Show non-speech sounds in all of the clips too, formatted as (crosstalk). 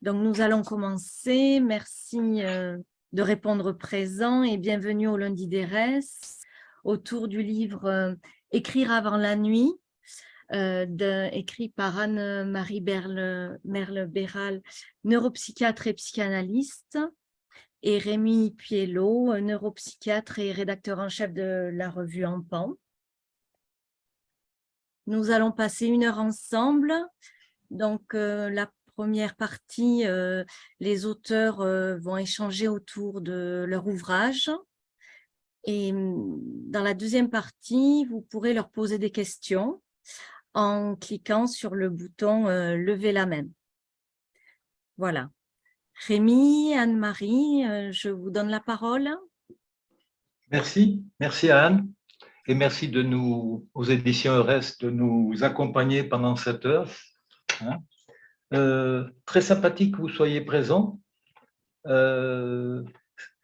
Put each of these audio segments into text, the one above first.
Donc, nous allons commencer. Merci euh, de répondre présent et bienvenue au lundi des restes autour du livre euh, Écrire avant la nuit, euh, écrit par Anne-Marie Merle-Béral, neuropsychiatre et psychanalyste, et Rémi Pielot, neuropsychiatre et rédacteur en chef de la revue Empan. Nous allons passer une heure ensemble. Donc, la première partie, euh, les auteurs euh, vont échanger autour de leur ouvrage. Et hum, dans la deuxième partie, vous pourrez leur poser des questions en cliquant sur le bouton euh, Lever la main ». Voilà. Rémi, Anne-Marie, je vous donne la parole. Merci, merci Anne. Et merci de nous, aux éditions EURES de nous accompagner pendant cette heure. Hein. Euh, très sympathique que vous soyez présent. Euh,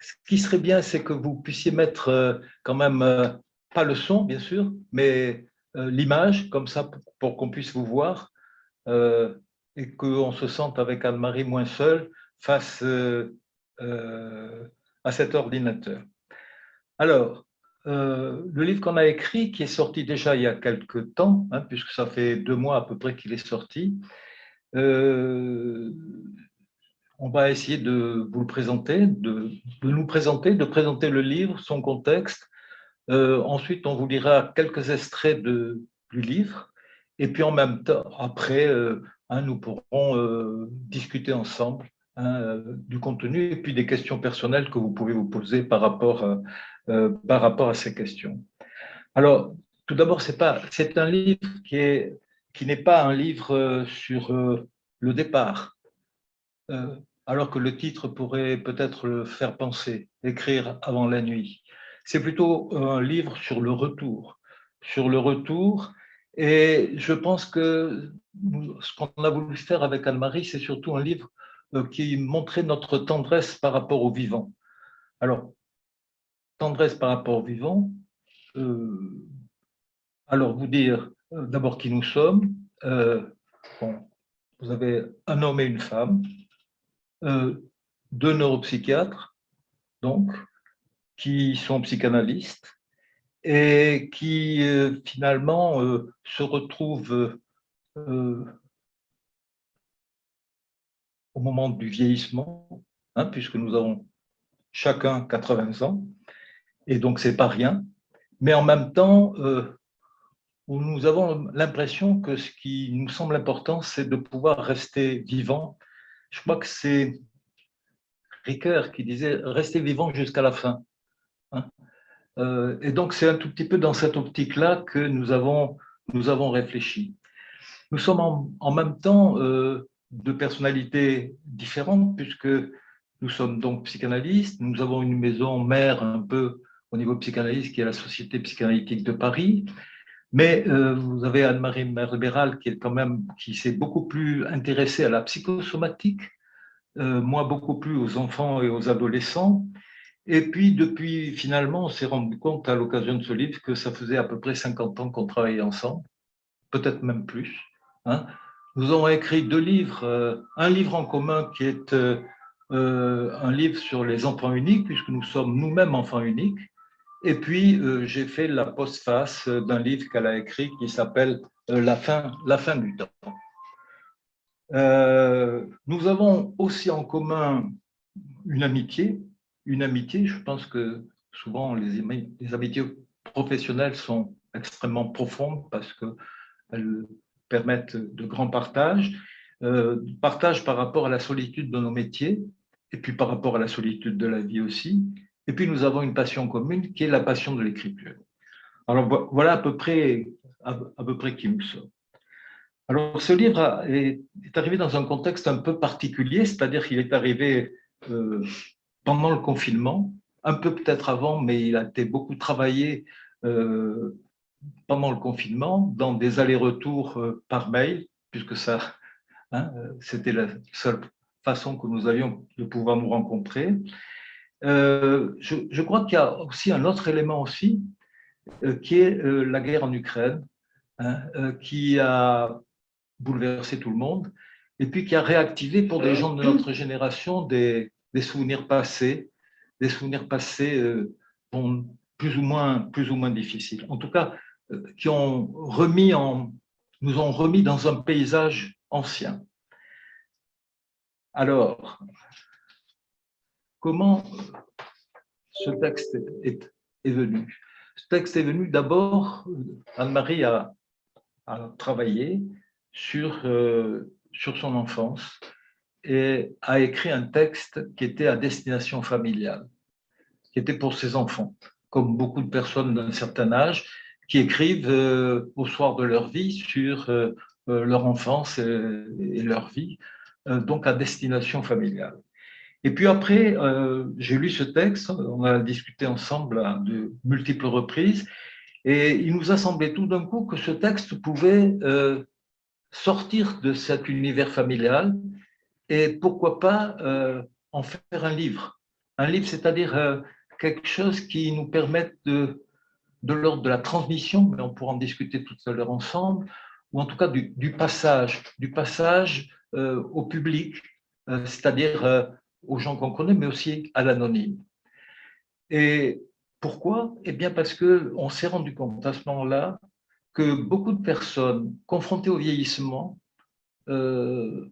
ce qui serait bien, c'est que vous puissiez mettre euh, quand même, pas le son bien sûr, mais l'image, comme ça, pour, qu'on puisse vous voir et qu'on se sente avec Anne-Marie moins seule face à cet ordinateur. Alors, le livre qu'on a écrit, qui est sorti déjà il y a quelques temps, hein, puisque ça fait deux mois à peu près qu'il est sorti, euh, on va essayer de vous le présenter, de, nous présenter, de présenter le livre, son contexte. Euh, ensuite, on vous lira quelques extraits du livre. Et puis en même temps, après, euh, hein, nous pourrons discuter ensemble hein, du contenu et puis des questions personnelles que vous pouvez vous poser par rapport, par rapport à ces questions. Alors, tout d'abord, c'est un livre qui est qui n'est pas un livre euh, sur euh, le départ, euh, alors que le titre pourrait peut-être le faire penser, écrire avant la nuit. C'est plutôt un livre sur le retour, sur le retour. Et je pense que ce qu'on a voulu faire avec Anne-Marie, c'est surtout un livre qui montrait notre tendresse par rapport au vivant. Alors, tendresse par rapport au vivant, alors vous dire d'abord qui nous sommes. Euh, vous avez un homme et une femme, euh, deux neuropsychiatres, donc, qui sont psychanalystes et qui finalement se retrouvent au moment du vieillissement, hein, puisque nous avons chacun 80 ans, et donc c'est pas rien, mais en même temps, où nous avons l'impression que ce qui nous semble important, c'est de pouvoir rester vivant. Je crois que c'est Ricoeur qui disait « rester vivant jusqu'à la fin hein. euh, Et donc, c'est un tout petit peu dans cette optique-là que nous avons, nous avons réfléchi. Nous sommes en, même temps euh, de personnalités différentes, puisque nous sommes donc psychanalystes, nous avons une maison mère un peu au niveau psychanalyste qui est la Société psychanalytique de Paris, mais euh, vous avez Anne-Marie Merbéral qui est quand même qui s'est beaucoup plus intéressée à la psychosomatique, euh, moi beaucoup plus aux enfants et aux adolescents. Et puis depuis finalement, on s'est rendu compte à l'occasion de ce livre que ça faisait à peu près 50 ans qu'on travaillait ensemble, peut-être même plus. Hein. Nous avons écrit deux livres, euh, un livre en commun qui est un livre sur les enfants uniques, puisque nous sommes nous-mêmes enfants uniques, et puis, euh, j'ai fait la postface d'un livre qu'elle a écrit qui s'appelle euh, la, fin, la fin du temps. Euh, nous avons aussi en commun une amitié. Une amitié, je pense que souvent les, amitiés professionnelles sont extrêmement profondes parce qu'elles permettent de grands partages. partage par rapport à la solitude de nos métiers et puis par rapport à la solitude de la vie aussi. Et puis, nous avons une passion commune qui est la passion de l'écriture. Alors, voilà à peu près, qui nous sommes. Alors, ce livre est, arrivé dans un contexte un peu particulier, c'est-à-dire qu'il est arrivé euh, pendant le confinement, un peu peut-être avant, mais il a été beaucoup travaillé euh, pendant le confinement, dans des allers-retours euh, par mail, puisque ça, hein, c'était la seule façon que nous avions de pouvoir nous rencontrer. Euh, je, crois qu'il y a aussi un autre élément aussi, euh, qui est euh, la guerre en Ukraine, hein, qui a bouleversé tout le monde. et puis qui a réactivé pour des gens de notre génération des, souvenirs passés, des souvenirs passés plus, ou moins, plus ou moins difficiles. En tout cas, qui ont remis en, nous ont remis dans un paysage ancien. Alors, comment ce texte est, venu Ce texte est venu d'abord, Anne-Marie a, travaillé sur, euh, sur son enfance et a écrit un texte qui était à destination familiale, qui était pour ses enfants, comme beaucoup de personnes d'un certain âge qui écrivent euh, au soir de leur vie sur euh, leur enfance et, leur vie, donc à destination familiale. Et puis après, j'ai lu ce texte, on a discuté ensemble à de multiples reprises, et il nous a semblé tout d'un coup que ce texte pouvait sortir de cet univers familial et pourquoi pas euh, en faire un livre. Un livre, c'est-à-dire euh, quelque chose qui nous permette de, de l'ordre de la transmission, mais on pourra en discuter tout à l'heure ensemble, ou en tout cas du, passage, du passage euh, au public, c'est-à-dire aux gens qu'on connaît, mais aussi à l'anonyme. Et pourquoi? Eh bien parce qu'on s'est rendu compte à ce moment-là que beaucoup de personnes confrontées au vieillissement euh,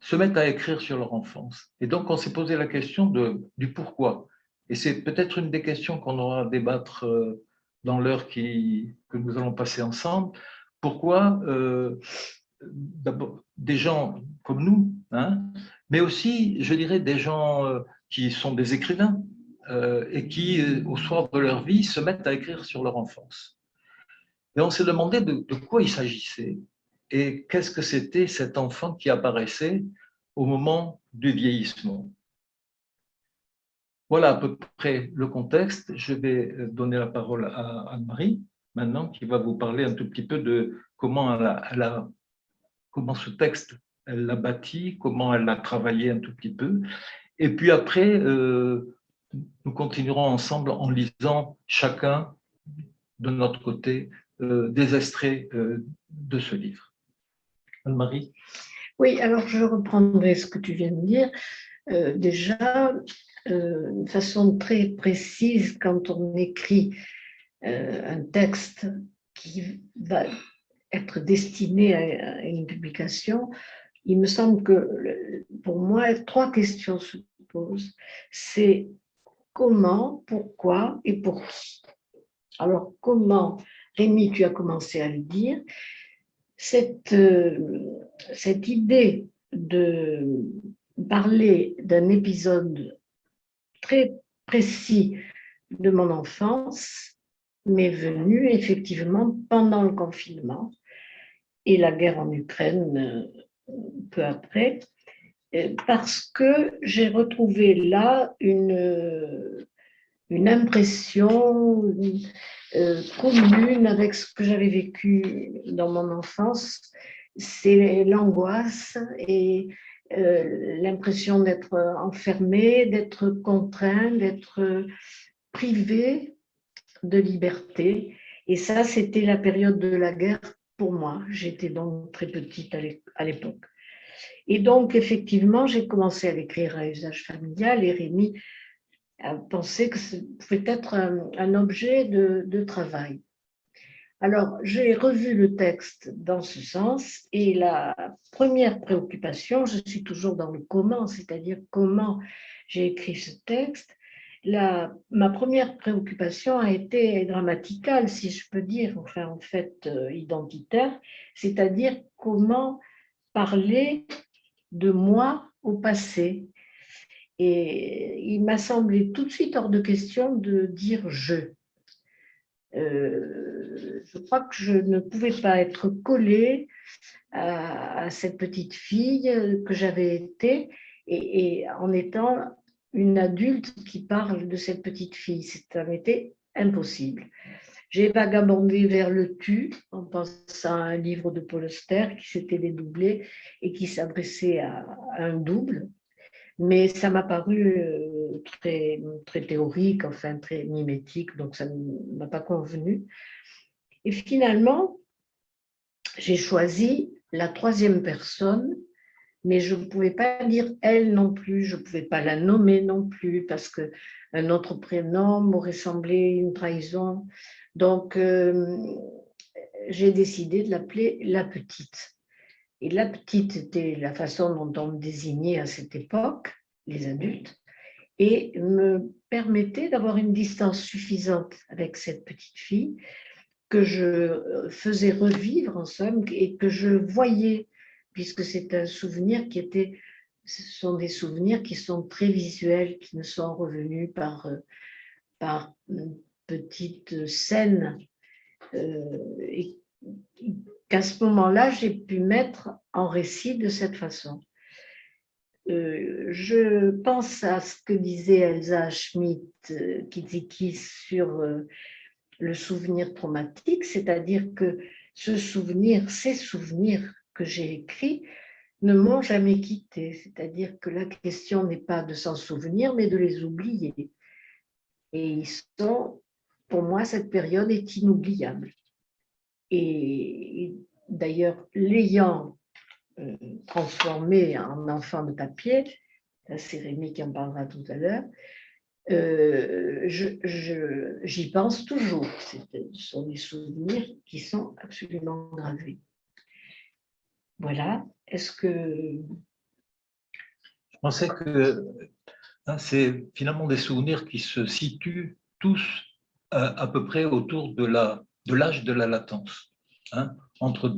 se mettent à écrire sur leur enfance. Et donc, on s'est posé la question du pourquoi. Et c'est peut-être une des questions qu'on aura à débattre euh, dans l'heure que nous allons passer ensemble. Pourquoi euh, des gens comme nous, hein, mais aussi, je dirais, des gens euh, qui sont des écrivains et qui, au soir de leur vie, se mettent à écrire sur leur enfance. Et on s'est demandé de, quoi il s'agissait et qu'est-ce que c'était cet enfant qui apparaissait au moment du vieillissement. Voilà à peu près le contexte. Je vais donner la parole à Anne-Marie maintenant, qui va vous parler un tout petit peu de comment, elle comment ce texte, elle l'a bâti, comment elle l'a travaillé un tout petit peu. Et puis après, euh, nous continuerons ensemble en lisant chacun de notre côté euh, des extraits euh, de ce livre. Anne-Marie? Oui, alors je reprendrai ce que tu viens de dire. Déjà, de façon très précise, quand on écrit un texte qui va être destiné à, une publication, il me semble que pour moi, trois questions se posent. C'est comment, pourquoi et pour qui. Alors, comment Rémi, tu as commencé à le dire, cette, euh, cette idée de parler d'un épisode très précis de mon enfance m'est venue effectivement pendant le confinement et la guerre en Ukraine euh, peu après, euh, parce que j'ai retrouvé là une, une impression, euh, commune avec ce que j'avais vécu dans mon enfance, c'est l'angoisse et euh, l'impression d'être enfermé, d'être contraint, d'être privé de liberté. Et ça, c'était la période de la guerre pour moi. J'étais donc très petite à l'époque. Et donc, effectivement, j'ai commencé à l'écrire à usage familial et Rémi à penser que ce pouvait être un, objet de, travail. Alors, j'ai revu le texte dans ce sens et la première préoccupation, je suis toujours dans le comment, c'est-à-dire comment j'ai écrit ce texte. La, ma première préoccupation a été grammaticale, si je peux dire, enfin en fait euh, identitaire, c'est-à-dire comment parler de moi au passé, et il m'a semblé tout de suite hors de question de dire « je euh, je crois que je ne pouvais pas être collée à, cette petite fille que j'avais été et, en étant une adulte qui parle de cette petite fille. Ça m'était impossible. J'ai vagabondé vers le tu en pensant à un livre de Paul Auster qui s'était dédoublé et qui s'adressait à, un double mais ça m'a paru euh, très, très théorique, enfin très mimétique, donc ça ne m'a pas convenu. Et finalement, j'ai choisi la troisième personne mais je ne pouvais pas dire elle non plus, je ne pouvais pas la nommer non plus, parce qu'un autre prénom m'aurait semblé une trahison. Donc, euh, j'ai décidé de l'appeler la petite. Et la petite était la façon dont on me désignait à cette époque, les adultes, et me permettait d'avoir une distance suffisante avec cette petite fille que je faisais revivre en somme et que je voyais, puisque c'est un souvenir qui était, ce sont des souvenirs qui sont très visuels, qui ne sont revenus par, par une petite scène euh, et qu'à ce moment-là, j'ai pu mettre en récit de cette façon. Euh, je pense à ce que disait Elsa Schmidt, euh, sur euh, le souvenir traumatique, c'est-à-dire que ce souvenir, ces souvenirs que j'ai écrits ne m'ont jamais quitté, c'est-à-dire que la question n'est pas de s'en souvenir, mais de les oublier. Et ils sont, pour moi, cette période est inoubliable. Et d'ailleurs, l'ayant euh, transformé en enfant de papier, c'est Rémi qui en parlera tout à l'heure, euh, j'y pense toujours. Ce sont des souvenirs qui sont absolument gravés. Voilà. Est-ce que... Je pensais que hein, c'est finalement des souvenirs qui se situent tous à, à peu près autour de l'âge de, de la latence, hein, entre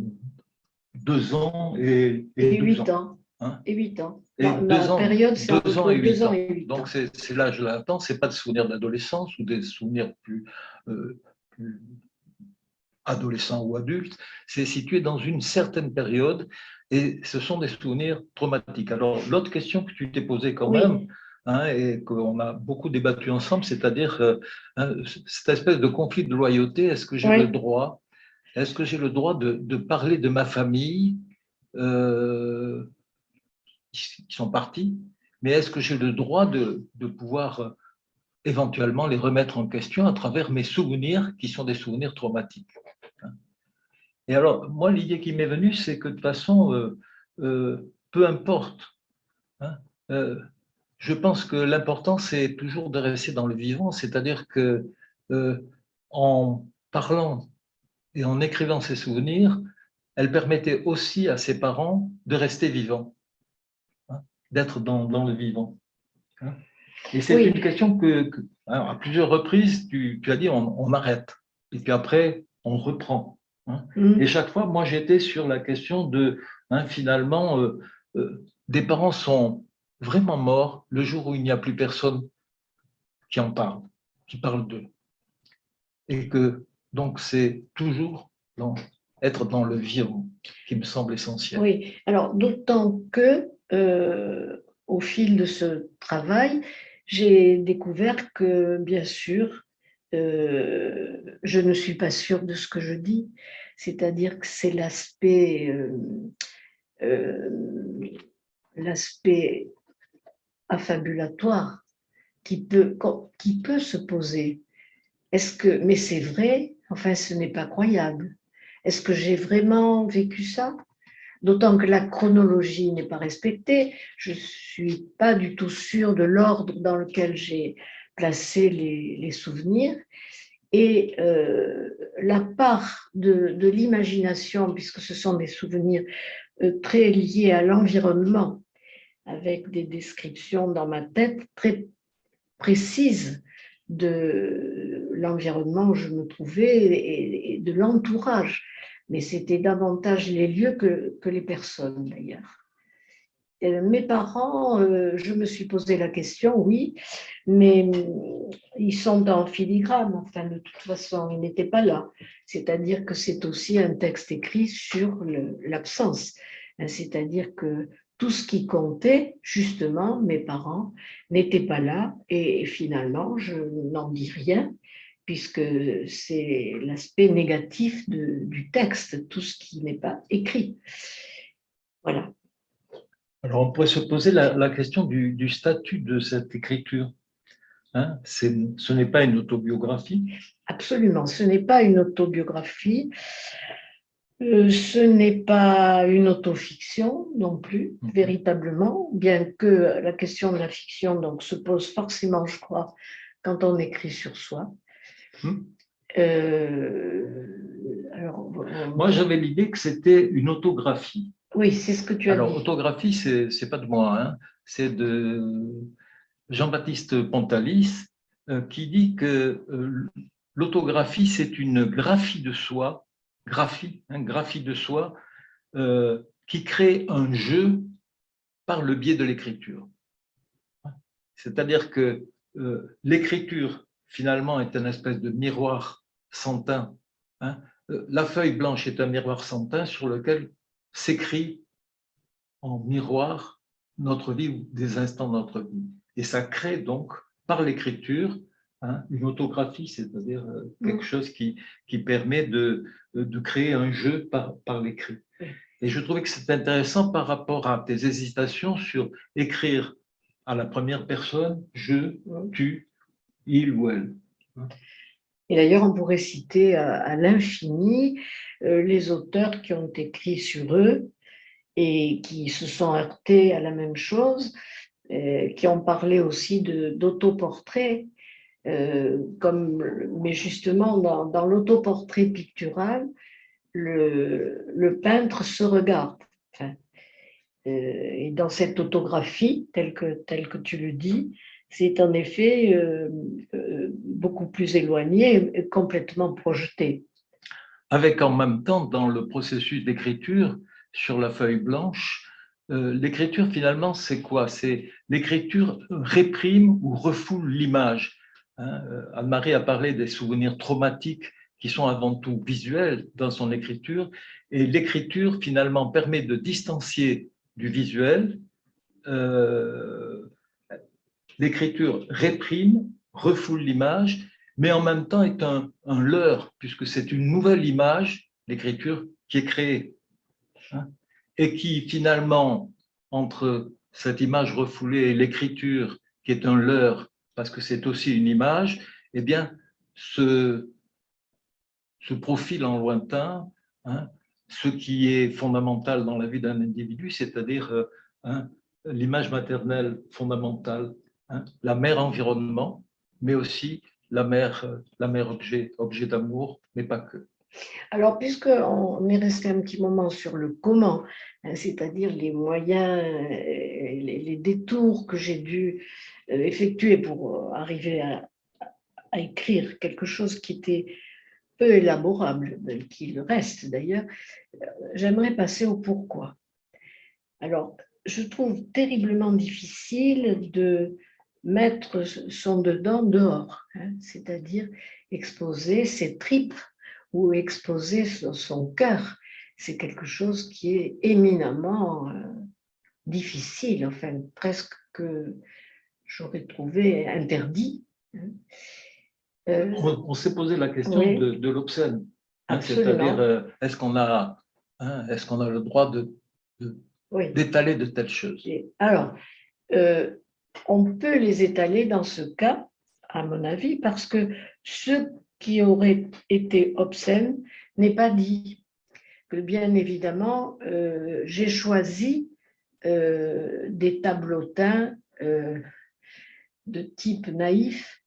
deux ans et, et, huit ans. Hein. et huit ans. Et deux ans, période, c'est deux, ans et huit ans. Donc, c'est l'âge de latence, ce n'est pas des souvenirs d'adolescence ou des souvenirs plus, euh, plus adolescents ou adultes. C'est situé dans une certaine période et ce sont des souvenirs traumatiques. Alors, l'autre question que tu t'es posée quand même, Hein, et qu'on a beaucoup débattu ensemble, c'est-à-dire euh, hein, cette espèce de conflit de loyauté, est-ce que j'ai le droit est-ce que j'ai le droit de, parler de ma famille euh, qui sont partis, mais est-ce que j'ai le droit de, pouvoir euh, éventuellement les remettre en question à travers mes souvenirs qui sont des souvenirs traumatiques? Et alors, moi, l'idée qui m'est venue, c'est que de toute façon, euh, peu importe, hein, je pense que l'important, c'est toujours de rester dans le vivant, c'est-à-dire que en parlant et en écrivant ses souvenirs, elle permettait aussi à ses parents de rester vivants, hein, d'être dans, le vivant. Hein. Et c'est une question que, à plusieurs reprises, tu, as dit on, arrête, et puis après, on reprend. Hein. Mm. Et chaque fois, moi, j'étais sur la question de, finalement, euh, euh, des parents sont vraiment morts le jour où il n'y a plus personne qui en parle, qui parle d'eux. Et que donc, c'est toujours être dans le vivant qui me semble essentiel. Oui, alors d'autant que euh, au fil de ce travail, j'ai découvert que, bien sûr, euh, je ne suis pas sûre de ce que je dis, c'est-à-dire que c'est l'aspect euh, l'aspect affabulatoire qui peut, qui peut se poser. Est-ce que, mais c'est vrai, Enfin, ce n'est pas croyable. Est-ce que j'ai vraiment vécu ça? D'autant que la chronologie n'est pas respectée. Je ne suis pas du tout sûre de l'ordre dans lequel j'ai placé les, souvenirs. Et euh, la part de, l'imagination, puisque ce sont des souvenirs euh, très liés à l'environnement, avec des descriptions dans ma tête très précises de l'environnement où je me trouvais et, de l'entourage. Mais c'était davantage les lieux que les personnes d'ailleurs. Mes parents, euh, je me suis posé la question, oui, mais mm, ils sont en filigrane, enfin de toute façon, ils n'étaient pas là. C'est-à-dire que c'est aussi un texte écrit sur l'absence. C'est-à-dire que tout ce qui comptait, justement, mes parents n'étaient pas là et finalement, je n'en dis rien puisque c'est l'aspect négatif du texte, tout ce qui n'est pas écrit. Voilà. Alors, on pourrait se poser la, question du, statut de cette écriture. Hein ce n'est pas une autobiographie Absolument, ce n'est pas une autobiographie. Euh, ce n'est pas une autofiction non plus, Mhm. véritablement, bien que la question de la fiction donc, se pose forcément, je crois, quand on écrit sur soi. Mhm. Euh, alors, Moi, j'avais l'idée que c'était une autographie. Oui, c'est ce que tu as Alors, dit. autographie, c'est c'est pas de moi, hein. c'est de Jean-Baptiste Pontalis euh, qui dit que euh, l'autographie, c'est une graphie de soi, graphie, hein, graphie de soi, euh, qui crée un jeu par le biais de l'écriture. C'est-à-dire que l'écriture, finalement, est un espèce de miroir sans teint. hein. La feuille blanche est un miroir sans teint sur lequel s'écrit en miroir notre vie ou des instants de notre vie. Et ça crée donc, par l'écriture, hein, une autographie, c'est-à-dire euh, quelque Mm. chose qui, qui permet de, de créer un jeu par, par l'écrit. Et je trouvais que c'était intéressant par rapport à tes hésitations sur écrire à la première personne, je, Mm. tu, il ou elle. Et d'ailleurs, on pourrait citer à, à l'infini euh, les auteurs qui ont écrit sur eux et qui se sont heurtés à la même chose, euh, qui ont parlé aussi d'autoportrait, euh, mais justement dans, l'autoportrait pictural, le, peintre se regarde. Euh, et dans cette autographie, telle que, telle que tu le dis, c'est en effet euh, euh, beaucoup plus éloigné complètement projeté. avec en même temps, dans le processus d'écriture sur la feuille blanche, euh, l'écriture finalement, c'est quoi? C'est l'écriture réprime ou refoule l'image. Hein, Anne-Marie a parlé des souvenirs traumatiques qui sont avant tout visuels dans son écriture, et l'écriture finalement permet de distancier du visuel. L'écriture réprime, refoule l'image, mais en même temps est un, leurre, puisque c'est une nouvelle image, l'écriture, qui est créée. hein, et qui finalement, entre cette image refoulée et l'écriture, qui est un leurre, parce que c'est aussi une image, eh bien, se profile en lointain hein, ce qui est fondamental dans la vie d'un individu, c'est-à-dire euh, hein, l'image maternelle fondamentale, hein, la mère environnement, mais aussi la mère, euh, la mère objet, d'amour, mais pas que. Alors, puisqu'on est resté un petit moment sur le comment, hein, c'est-à-dire les moyens, euh, les, détours que j'ai dû euh, effectuer pour arriver à, écrire quelque chose qui était peu élaborable, tel qu'il reste d'ailleurs, j'aimerais passer au pourquoi. Alors, je trouve terriblement difficile de mettre son dedans dehors, hein, c'est-à-dire exposer ses tripes ou exposer son, son cœur. C'est quelque chose qui est éminemment euh, difficile, enfin presque que j'aurais trouvé interdit. hein. Euh, On, on s'est posé la question Oui. de, de l'obscène, hein, c'est-à-dire euh, est-ce qu'on a, est-ce qu'on a le droit de- de- oui. d'étaler de, telles choses? Et Alors, euh, on peut les étaler dans ce cas, à mon avis, parce que ce qui aurait été obscène n'est pas dit. Que bien évidemment, euh, j'ai choisi euh, des tableautins euh, de type naïf.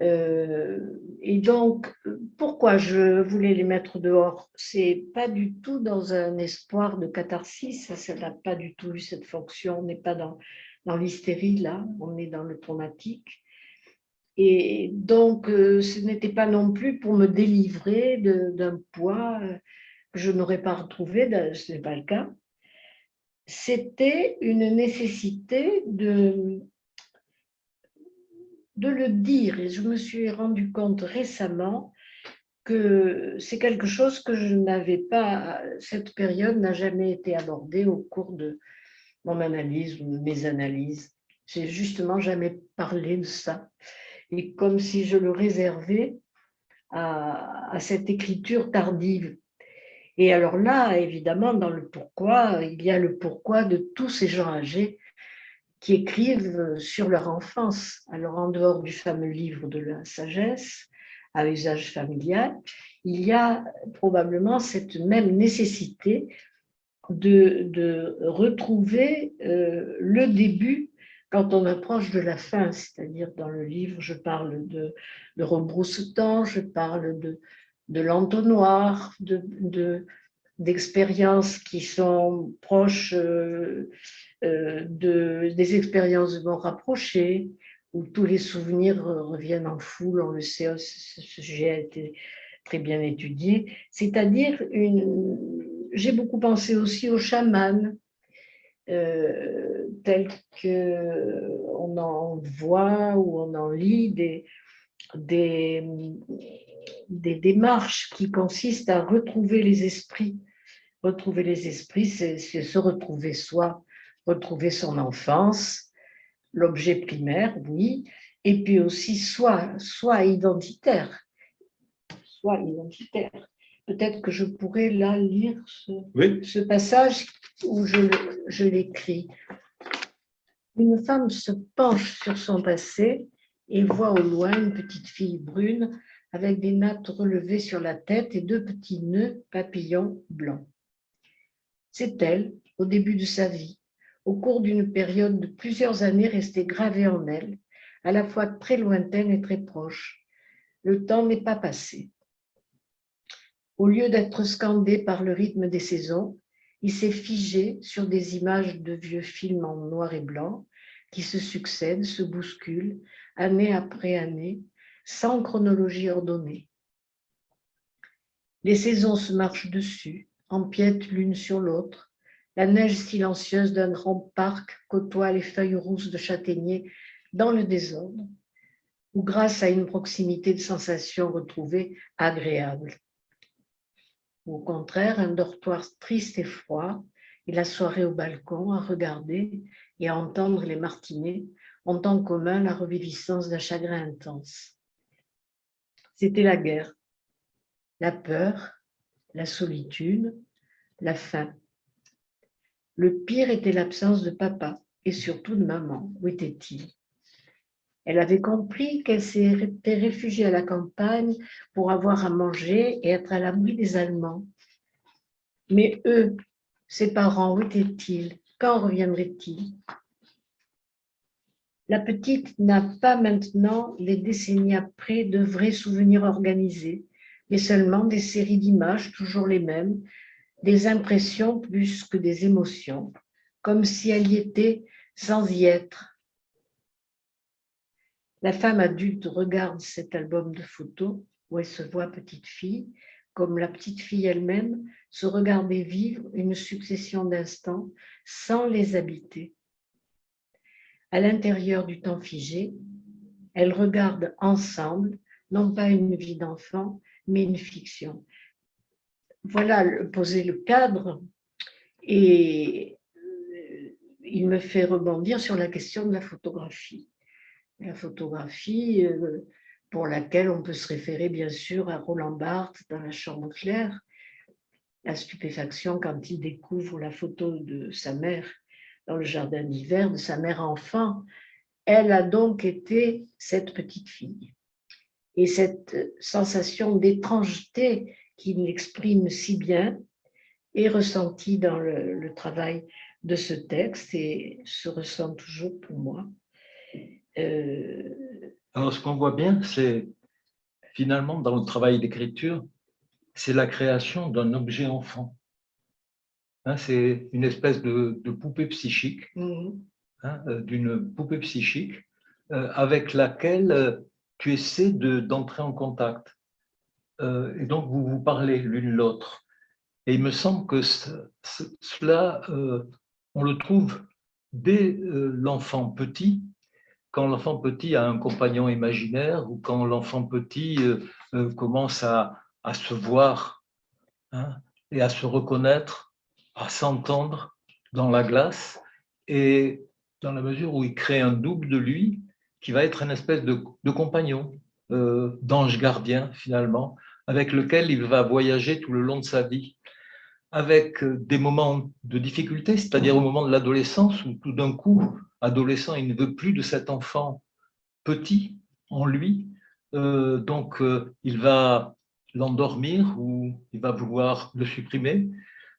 Et donc, pourquoi je voulais les mettre dehors? C'est pas du tout dans un espoir de catharsis, ça n'a pas du tout eu cette fonction, on n'est pas dans, dans l'hystérie là, on est dans le traumatique. Et donc, euh, ce n'était pas non plus pour me délivrer d'un poids que je n'aurais pas retrouvé, ce n'est pas le cas. C'était une nécessité de, de le dire. Et je me suis rendu compte récemment que c'est quelque chose que je n'avais pas, cette période n'a jamais été abordée au cours de mon analyse ou mes analyses. J'ai justement jamais parlé de ça. Et comme si je le réservais à, à cette écriture tardive. Et alors là, évidemment, dans le pourquoi, il y a le pourquoi de tous ces gens âgés qui écrivent sur leur enfance. Alors, en dehors du fameux livre de la sagesse, à usage familial, il y a probablement cette même nécessité de, retrouver euh, le début quand on approche de la fin, c'est-à-dire dans le livre, je parle de, de Rebrousse-temps, je parle de, de l'entonnoir, de, d'expériences qui sont proches euh, euh, de, des expériences de mort rapprochées, où tous les souvenirs reviennent en foule, on le sait, ce sujet a été très bien étudié. C'est-à-dire, j'ai beaucoup pensé aussi aux chamans, euh, tels qu'on en voit ou on en lit des, des, des démarches qui consistent à retrouver les esprits. Retrouver les esprits, c'est se retrouver soi, retrouver son enfance, l'objet primaire, oui, et puis aussi soi, soi identitaire. Soi identitaire. Peut-être que je pourrais là lire ce, ce passage où je, je l'écris. Une femme se penche sur son passé et voit au loin une petite fille brune avec des nattes relevées sur la tête et deux petits nœuds papillons blancs. C'est elle, au début de sa vie, au cours d'une période de plusieurs années restée gravée en elle, à la fois très lointaine et très proche. Le temps n'est pas passé. Au lieu d'être scandé par le rythme des saisons, il s'est figé sur des images de vieux films en noir et blanc qui se succèdent, se bousculent, année après année, sans chronologie ordonnée. Les saisons se marchent dessus, empiètent l'une sur l'autre. La neige silencieuse d'un grand parc côtoie les feuilles rousses de châtaignier dans le désordre, ou grâce à une proximité de sensations retrouvées agréables. Au contraire, un dortoir triste et froid, et la soirée au balcon à regarder et à entendre les martinets ont en commun la reviviscence d'un chagrin intense c'était la guerre, la peur, la solitude, la faim. Le pire était l'absence de papa et surtout de maman. Où était-il? Elle avait compris qu'elle s'était réfugiée à la campagne pour avoir à manger et être à l'abri des Allemands. Mais eux, ses parents, où étaient-ils? Quand reviendraient-ils la petite n'a pas maintenant, les décennies après, de vrais souvenirs organisés, mais seulement des séries d'images, toujours les mêmes, des impressions plus que des émotions, comme si elle y était sans y être. La femme adulte regarde cet album de photos où elle se voit petite fille, comme la petite fille elle-même, se regarder vivre une succession d'instants sans les habiter à l'intérieur du temps figé, elles regardent ensemble, non pas une vie d'enfant, mais une fiction. Voilà poser le cadre et il me fait rebondir sur la question de la photographie. La photographie euh, pour laquelle on peut se référer bien sûr à Roland Barthes dans La Chambre claire, la stupéfaction quand il découvre la photo de sa mère dans le jardin d'hiver de sa mère enfant. Elle a donc été cette petite fille. Et cette sensation d'étrangeté qu'il exprime si bien est ressentie dans le, travail de ce texte et se ressent toujours pour moi. Euh, Alors, ce qu'on voit bien, c'est finalement dans le travail d'écriture, c'est la création d'un objet enfant. Hein, c'est une espèce de, poupée psychique, mhm. hein, euh, d'une poupée psychique euh, avec laquelle tu essaies d'entrer en contact. et donc, vous vous parlez l'une l'autre. Et il me semble que cela, on le trouve dès l'enfant petit, quand l'enfant petit a un compagnon imaginaire ou quand l'enfant petit commence à, se voir hein, et à se reconnaître à s'entendre dans la glace et dans la mesure où il crée un double de lui qui va être une espèce de, compagnon, euh, d'ange gardien finalement, avec lequel il va voyager tout le long de sa vie, avec euh, des moments de difficulté, c'est-à-dire au moment de l'adolescence où tout d'un coup, adolescent, il ne veut plus de cet enfant petit en lui, euh, donc il va l'endormir ou il va vouloir le supprimer.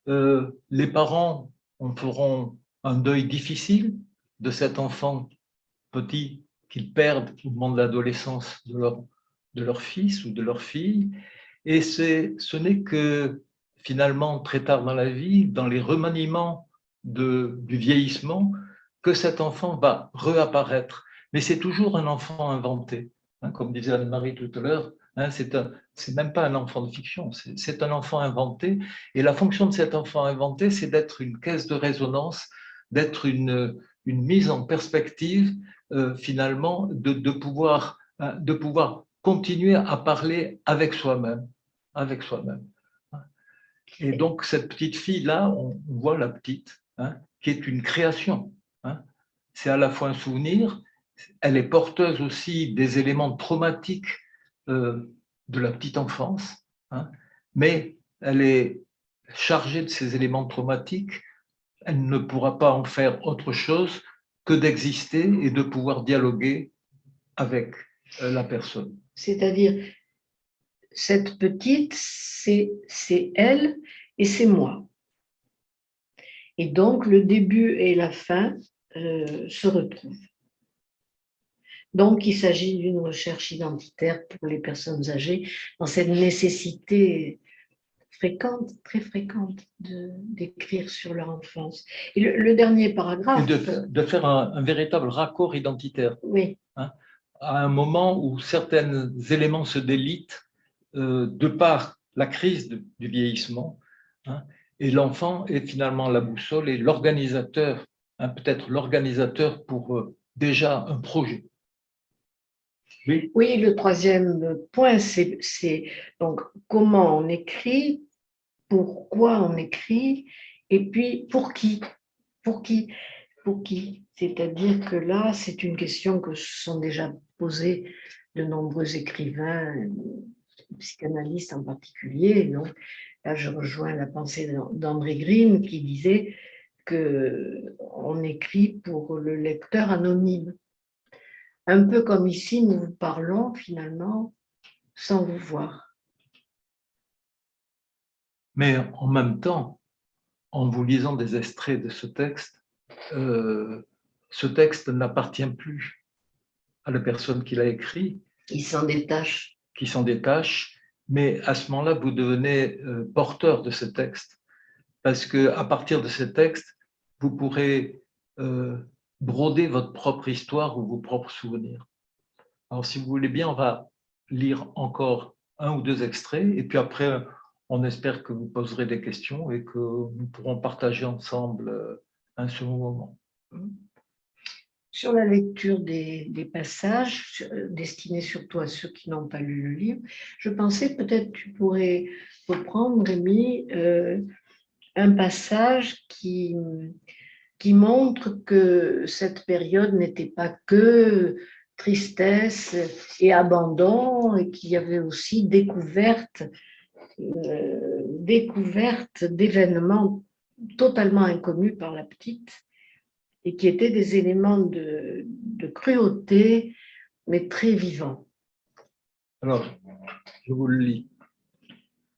Euh, les parents en feront un deuil difficile de cet enfant petit qu'ils perdent au moment de l'adolescence de leur, de leur fils ou de leur fille. Et ce n'est que finalement très tard dans la vie, dans les remaniements du vieillissement, que cet enfant va réapparaître. Mais c'est toujours un enfant inventé. Hein, comme disait Anne-Marie tout à l'heure, hein, c'est même pas un enfant de fiction, c'est un enfant inventé. Et la fonction de cet enfant inventé, c'est d'être une caisse de résonance, d'être une, mise en perspective, euh, finalement, de, de, pouvoir, hein, de pouvoir continuer à parler avec soi-même. Avec soi-même. Et donc, cette petite fille-là, on voit la petite, hein, qui est une création. Hein. C'est à la fois un souvenir, elle est porteuse aussi des éléments traumatiques euh, de la petite enfance, hein, mais elle est chargée de ces éléments traumatiques, elle ne pourra pas en faire autre chose que d'exister et de pouvoir dialoguer avec euh, la personne. C'est-à-dire, cette petite, c'est elle et c'est moi. Et donc, le début et la fin euh, se retrouvent. Donc, il s'agit d'une recherche identitaire pour les personnes âgées dans cette nécessité fréquente, très fréquente, d'écrire sur leur enfance. Et le, dernier paragraphe… De, faire un, véritable raccord identitaire. Oui. Hein, à un moment où certains éléments se délitent de par la crise du vieillissement, hein, et l'enfant est finalement la boussole et l'organisateur, hein, peut-être l'organisateur pour euh, déjà un projet. Oui. oui, le troisième point, c'est donc comment on écrit, pourquoi on écrit, et puis pour qui Pour qui Pour qui C'est-à-dire que là, c'est une question que se sont déjà posées de nombreux écrivains, psychanalystes en particulier. Donc, là, je rejoins la pensée d'André Grimm qui disait qu'on écrit pour le lecteur anonyme. Un peu comme ici, nous vous parlons finalement sans vous voir. Mais en même temps, en vous lisant des extraits de ce texte, euh, ce texte n'appartient plus à la personne qui l'a écrit. Il s'en détache. Qui s'en détache, mais à ce moment-là, vous devenez euh, porteur de ce texte. Parce qu'à partir de ce texte, vous pourrez euh, broder votre propre histoire ou vos propres souvenirs. Alors, si vous voulez bien, on va lire encore un ou deux extraits, et puis après, on espère que vous poserez des questions et que nous pourrons partager ensemble euh, un second moment. Sur la lecture des, passages, euh, destinés surtout à ceux qui n'ont pas lu le livre, je pensais peut-être tu pourrais reprendre, Rémi, euh, un passage qui, qui montre que cette période n'était pas que tristesse et abandon, et qu'il y avait aussi découverte, euh, découverte d'événements totalement inconnus par la petite, et qui étaient des éléments de, cruauté, mais très vivants. Alors, je vous le lis.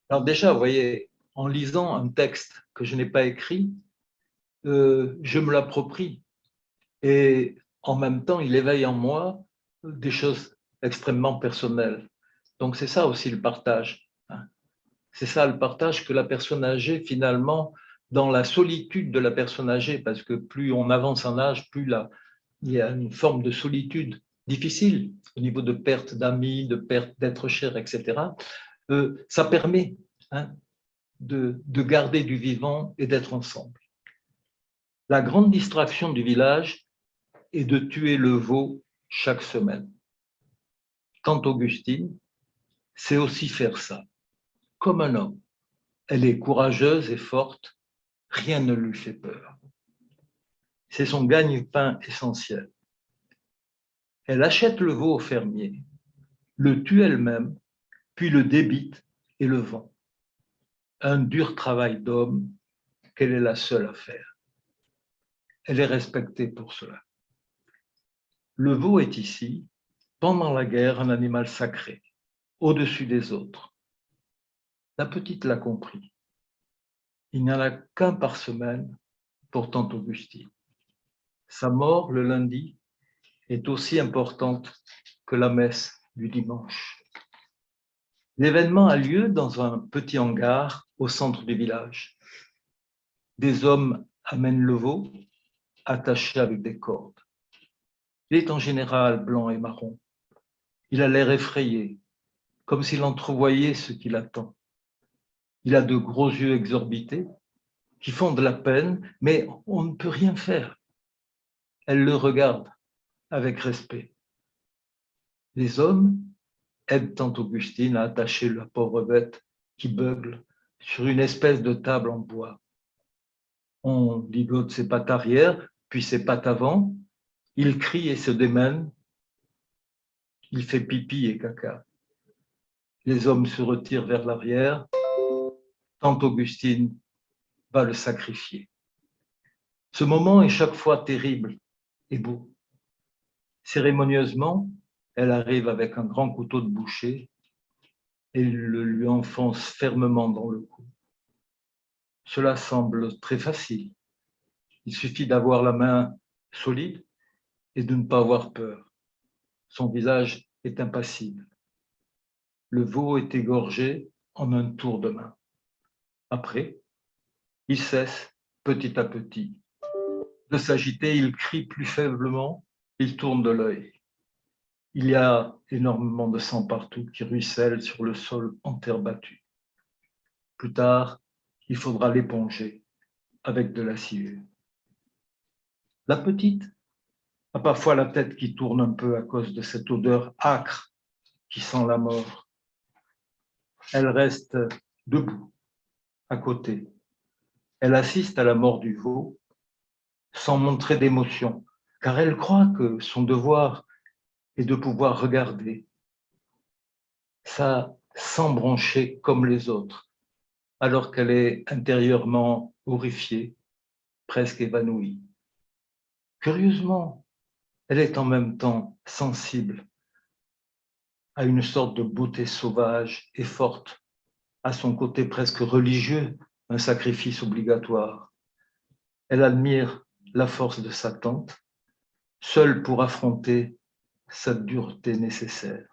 Alors déjà, vous voyez, en lisant un texte que je n'ai pas écrit, euh, je me l'approprie. Et en même temps, il éveille en moi des choses extrêmement personnelles. Donc, c'est ça aussi le partage. Hein. C'est ça le partage que la personne âgée, finalement, dans la solitude de la personne âgée, parce que plus on avance en âge, plus il y a une forme de solitude difficile au niveau de perte d'amis, de perte d'être cher, etc. Euh, ça permet hein, de, de garder du vivant et d'être ensemble. La grande distraction du village est de tuer le veau chaque semaine. Quant Augustine, c'est aussi faire ça, comme un homme. Elle est courageuse et forte, rien ne lui fait peur. C'est son gagne-pain essentiel. Elle achète le veau au fermier, le tue elle-même, puis le débite et le vend. Un dur travail d'homme qu'elle est la seule à faire elle est respectée pour cela. Le veau est ici, pendant la guerre, un animal sacré, au-dessus des autres. La petite l'a compris. Il n'y en a qu'un par semaine pour tante Augustine. Sa mort le lundi est aussi importante que la messe du dimanche. L'événement a lieu dans un petit hangar au centre du village. Des hommes amènent le veau attaché avec des cordes. Il est en général blanc et marron. Il a l'air effrayé, comme s'il entrevoyait ce qui l'attend. Il a de gros yeux exorbités qui font de la peine, mais on ne peut rien faire. Elle le regarde avec respect. Les hommes aident tante Augustine à attacher la pauvre bête qui beugle sur une espèce de table en bois. On ligote ses pattes arrière, puis ses pattes avant. Il crie et se démène. Il fait pipi et caca. Les hommes se retirent vers l'arrière. Tante Augustine va le sacrifier. Ce moment est chaque fois terrible et beau. Cérémonieusement, elle arrive avec un grand couteau de boucher et le lui enfonce fermement dans le cou. Cela semble très facile. Il suffit d'avoir la main solide et de ne pas avoir peur. Son visage est impassible. Le veau est égorgé en un tour de main. Après, il cesse petit à petit de s'agiter, il crie plus faiblement, il tourne de l'œil. Il y a énormément de sang partout qui ruisselle sur le sol en terre battue. Plus tard, il faudra l'éponger avec de la cire. La petite a parfois la tête qui tourne un peu à cause de cette odeur âcre qui sent la mort. Elle reste debout, à côté. Elle assiste à la mort du veau sans montrer d'émotion, car elle croit que son devoir est de pouvoir regarder ça sans broncher comme les autres, alors qu'elle est intérieurement horrifiée, presque évanouie. Curieusement, elle est en même temps sensible à une sorte de beauté sauvage et forte, à son côté presque religieux, un sacrifice obligatoire. Elle admire la force de sa tante, seule pour affronter sa dureté nécessaire.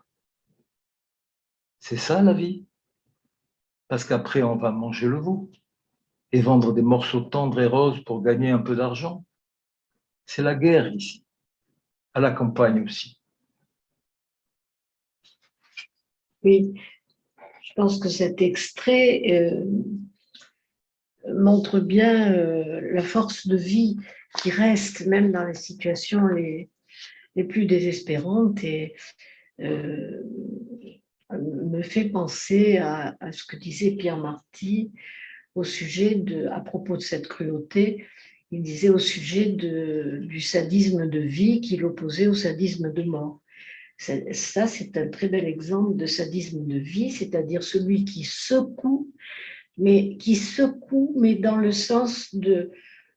C'est ça la vie? Parce qu'après, on va manger le veau et vendre des morceaux tendres et roses pour gagner un peu d'argent. C'est la guerre ici, à la campagne aussi. Oui, pense que cet extrait euh, montre bien euh, la force de vie qui reste même dans les situations les, les plus désespérantes et euh, me fait penser à, ce que disait Pierre Marty au sujet de, à propos de cette cruauté, il disait au sujet du sadisme de vie qu'il opposait au sadisme de mort. Ça, c'est un très bel exemple de sadisme de vie, c'est-à-dire celui qui secoue, mais qui secoue, mais dans le sens de,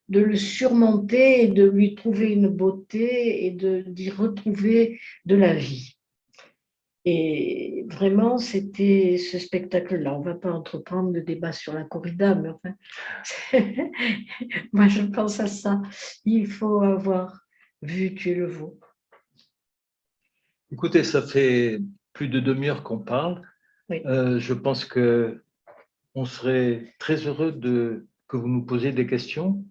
le surmonter et de lui trouver une beauté et d'y retrouver de la vie. Et vraiment, c'était ce spectacle-là. On ne va pas entreprendre le débat sur la corrida, mais enfin, (laughs) moi je pense à ça. Il faut avoir vu tu le veau. Écoutez, ça fait plus de demi-heure qu'on parle. Euh, je pense que on serait très heureux de, que vous nous posiez des questions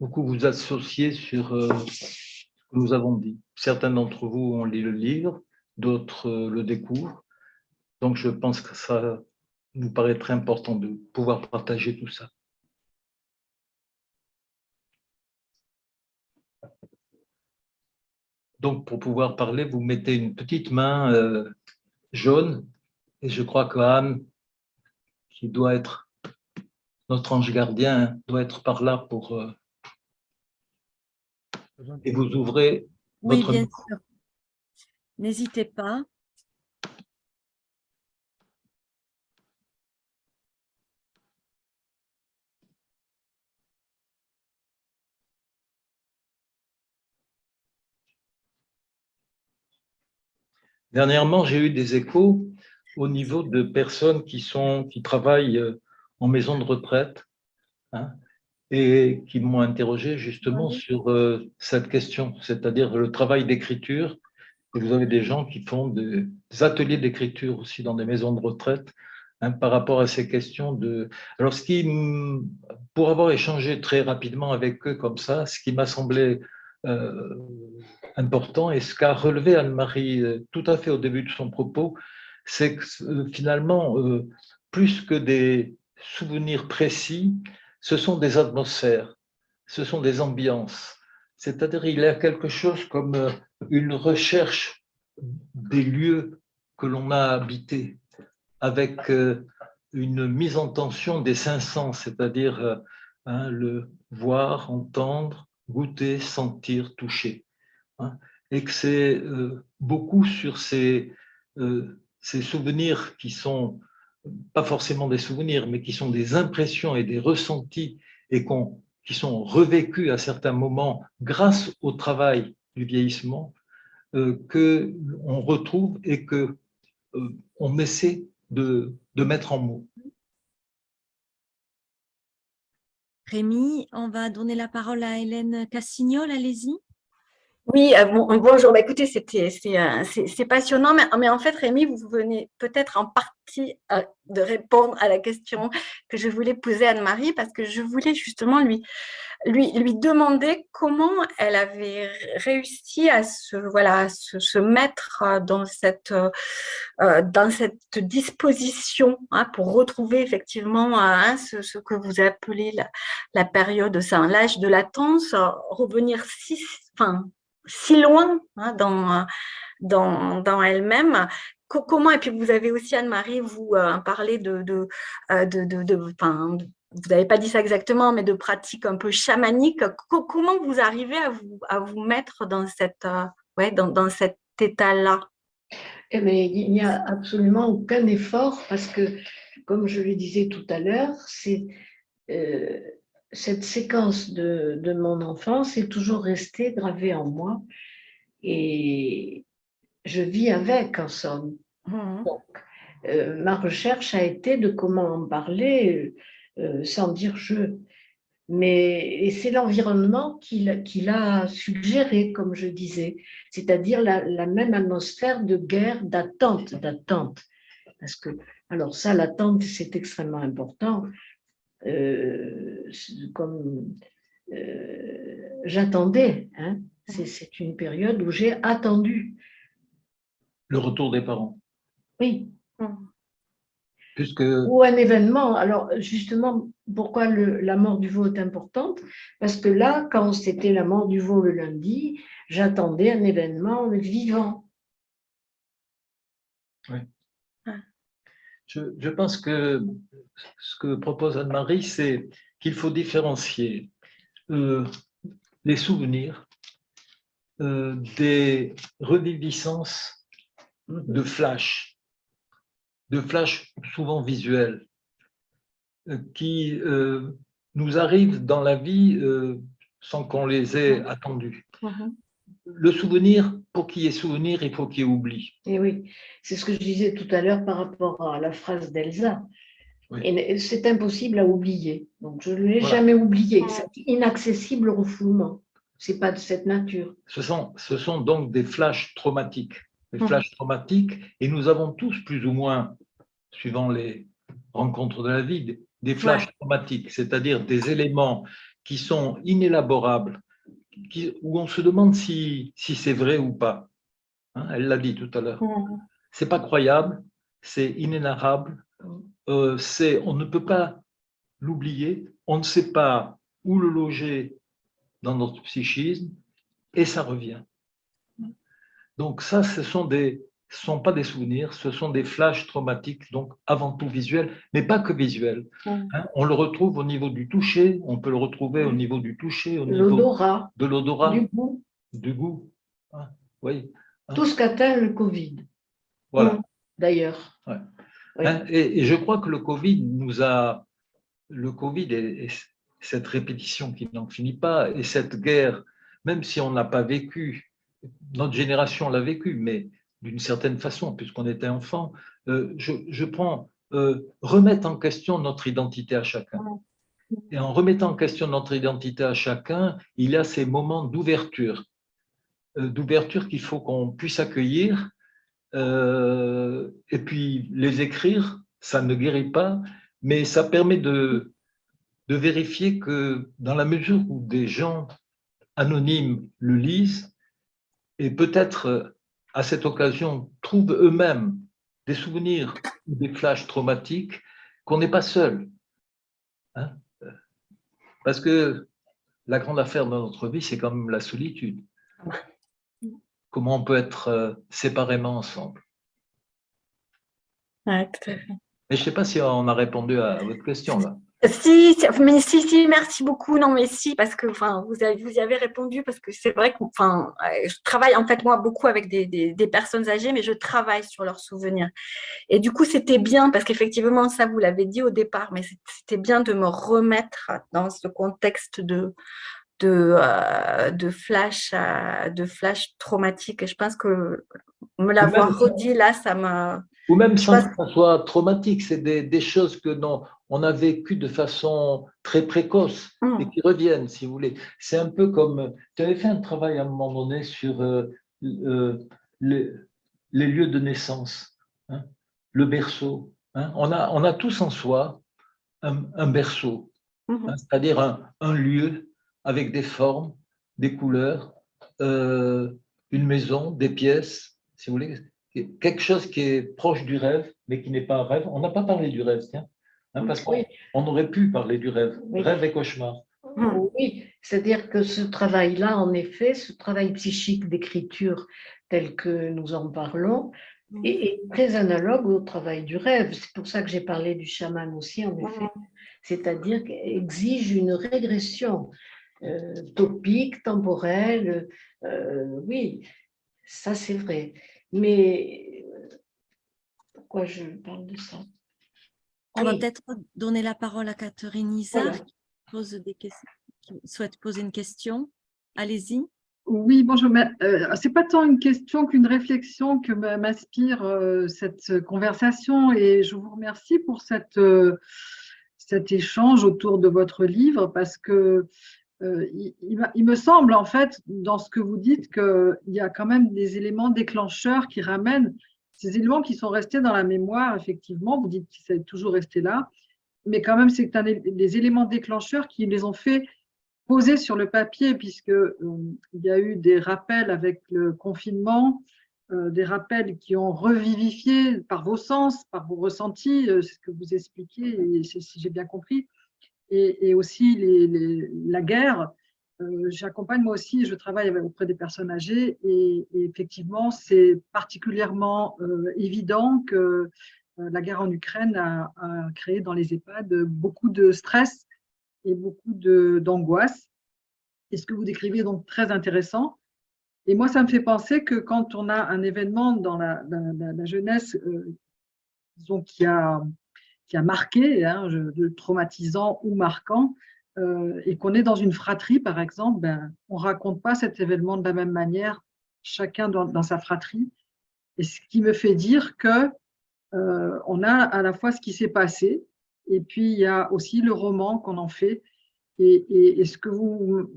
beaucoup vous associez sur euh, ce que nous avons dit. Certains d'entre vous ont lu le livre, d'autres euh, le découvrent. Donc, je pense que ça nous paraît très important de pouvoir partager tout ça. Donc, pour pouvoir parler, vous mettez une petite main euh, jaune, et je crois que Anne, qui doit être notre ange gardien, doit être par là pour et vous ouvrez votre... Oui, bien sûr. N'hésitez pas. Dernièrement, j'ai eu des échos au niveau de personnes qui, sont, qui travaillent euh, en maison de retraite hein, et qui m'ont interrogé justement sur euh, cette question, c'est-à-dire le travail d'écriture. Vous avez des gens qui font des ateliers d'écriture aussi dans des maisons de retraite hein, par rapport à ces questions de... Alors, ce qui, pour avoir échangé très rapidement avec eux comme ça, ce qui m'a semblé euh, important et ce qu'a relevé Anne-Marie tout à fait au début de son propos, c'est que euh, finalement, euh, plus que des souvenirs précis, ce sont des atmosphères, ce sont des ambiances. C'est-à-dire il y a quelque chose comme euh, une recherche des lieux que l'on a habités, avec une mise en tension des cinq sens, c'est-à-dire hein, le voir, entendre, goûter, sentir, toucher. Hein, et que c'est beaucoup sur ces, ces souvenirs qui sont pas forcément des souvenirs, mais qui sont des impressions et des ressentis et qui sont revécus à certains moments grâce au travail du vieillissement, euh, qu'on retrouve et qu'on euh, essaie de, de mettre en mots. Rémi, on va donner la parole à Hélène Cassignol, allez-y. Oui, euh, bonjour. Bah, écoutez, euh, c'est passionnant, mais, mais, en fait, Rémi, vous venez peut-être en partie euh, de répondre à la question que je voulais poser à Anne-Marie, parce que je voulais justement lui, lui, lui demander comment elle avait réussi à se, voilà, se, mettre dans cette, dans cette disposition hein, pour retrouver effectivement hein, ce, que vous appelez la, période, l'âge de latence, revenir si, si loin hein, dans, dans, dans elle-même. Comment, et puis vous avez aussi, Anne-Marie, vous euh, parlé de, de, euh, de, de, vous n'avez pas dit ça exactement, mais de pratiques un peu chamaniques. Comment vous arrivez à vous, à vous mettre dans, cette, euh, ouais, dans, dans cet état-là? Eh Il n'y a absolument aucun effort parce que, comme je le disais tout à l'heure, c'est cette séquence de, de, mon enfance est toujours restée gravée en moi et je vis avec en somme. Mmh. Donc, euh, ma recherche a été de comment en parler euh, sans dire je. Mais c'est l'environnement qui, l'a suggéré, comme je disais, c'est-à-dire la, la, même atmosphère de guerre, d'attente, d'attente. Parce que, alors ça, l'attente, c'est extrêmement important. Euh, comme euh, j'attendais. Hein. C'est une période où j'ai attendu. Le retour des parents. Oui. Puisque... Ou un événement. Alors, justement, pourquoi le, la mort du veau est importante? Parce que là, quand c'était la mort du veau le lundi, j'attendais un événement vivant. Oui. Je, pense que ce que propose Anne-Marie, c'est qu'il faut différencier euh, les souvenirs euh, des reviviscences de flash, de flash souvent visuels, euh, qui nous arrivent dans la vie sans qu'on les ait attendus. Le souvenir, pour qu'il y ait souvenir, il faut qu'il y ait oubli. Et oui, c'est ce que je disais tout à l'heure par rapport à la phrase d'Elsa. C'est impossible à oublier. Donc, je ne l'ai jamais oublié. C'est inaccessible au refoulement. Ce n'est pas de cette nature. Ce sont, ce sont donc des flashs traumatiques. Des hum. flashs traumatiques. Et nous avons tous, plus ou moins, suivant les rencontres de la vie, des flashs traumatiques, c'est-à-dire des éléments qui sont inélaborables, où on se demande si, si c'est vrai ou pas. Hein, elle l'a dit tout à l'heure. Mm. C'est pas croyable, c'est inénarrable, euh, on ne peut pas l'oublier, on ne sait pas où le loger dans notre psychisme, et ça revient. Donc ça, ce sont des, ce ne sont pas des souvenirs, ce sont des flashs traumatiques, donc avant tout visuels, mais pas que visuels. Hein. on le retrouve au niveau du toucher, on peut le retrouver au niveau du toucher, au niveau de l'odorat, du goût. Du goût. Hein, oui. Hein. Tout ce qu'atteint le Covid. Voilà. D'ailleurs. Et, et, je crois que le Covid nous a, le Covid et, cette répétition qui n'en finit pas, et cette guerre, même si on n'a pas vécu, notre génération l'a vécu, mais d'une certaine façon, puisqu'on était enfant, euh, je, je, prends euh, remettre en question notre identité à chacun. Et en remettant en question notre identité à chacun, il y a ces moments d'ouverture, euh, d'ouverture qu'il faut qu'on puisse accueillir. Et puis les écrire, ça ne guérit pas, mais ça permet de, de vérifier que dans la mesure où des gens anonymes le lisent, et peut-être à cette occasion trouvent eux-mêmes des souvenirs ou des flashs traumatiques, qu'on n'est pas seul. Hein. Parce que la grande affaire dans notre vie, c'est quand même la solitude. Comment on peut être euh, séparément ensemble. Ouais, tout à fait. Et je ne sais pas si on a répondu à votre question là. Si, mais si, si, merci beaucoup. Non, mais si, parce que enfin, vous, avez, vous y avez répondu, parce que c'est vrai que enfin, je travaille en fait moi beaucoup avec des, des, personnes âgées, mais je travaille sur leurs souvenirs. Et du coup, c'était bien, parce qu'effectivement, ça, vous l'avez dit au départ, mais c'était bien de me remettre dans ce contexte de, de, euh, de, flash, euh, de flash traumatique. Et je pense que me l'avoir redit là, ça m'a ou même sans que ça soit traumatique, c'est des, choses que non, on a vécues de façon très précoce hmm. et qui reviennent, si vous voulez. C'est un peu comme, tu avais fait un travail à un moment donné sur euh, euh, les, lieux de naissance, hein, le berceau. Hein. On, a, on a tous en soi un, berceau, hein, c'est-à-dire un, lieu avec des formes, des couleurs, euh, une maison, des pièces, si vous voulez, quelque chose qui est proche du rêve, mais qui n'est pas un rêve. On n'a pas parlé du rêve, tiens, hein, parce qu'on aurait pu parler du rêve, rêve et cauchemar. Oui, c'est-à-dire que ce travail-là, en effet, ce travail psychique d'écriture tel que nous en parlons, est, très analogue au travail du rêve. C'est pour ça que j'ai parlé du chaman aussi, en effet. C'est-à-dire qu'il exige une régression euh, topique, temporelle. Euh, oui, ça c'est vrai. Mais pourquoi je parle de ça? On va peut-être donner la parole à Catherine Isa qui, pose des questions, qui souhaite poser une question. Allez-y. Oui, bonjour. Euh, Ce n'est pas tant une question qu'une réflexion que m'inspire euh, cette conversation et je vous remercie pour cette, euh, cet échange autour de votre livre parce que euh, il, me semble en fait dans ce que vous dites qu'il y a quand même des éléments déclencheurs qui ramènent ces éléments qui sont restés dans la mémoire, effectivement, vous dites qu'ils sont toujours restés là, mais quand même c'est des éléments déclencheurs qui les ont fait poser sur le papier, puisqu'il euh, y a eu des rappels avec le confinement, euh, des rappels qui ont revivifié par vos sens, par vos ressentis, c'est ce que vous expliquez, et si j'ai bien compris, et, aussi la guerre. Euh, j'accompagne moi aussi, je travaille auprès des personnes âgées et, effectivement, c'est particulièrement euh, évident que euh, la guerre en Ukraine a, créé dans les EHPAD beaucoup de stress et beaucoup d'angoisse. et ce que vous décrivez est donc très intéressant. Et moi, ça me fait penser que quand on a un événement dans la, jeunesse, disons, qui a qui a marqué, hein, traumatisant ou marquant, euh, et qu'on est dans une fratrie, par exemple, ben, on ne raconte pas cet événement de la même manière, chacun dans, sa fratrie. Et ce qui me fait dire que euh, on a à la fois ce qui s'est passé, et puis il y a aussi le roman qu'on en fait. Et, ce, que vous,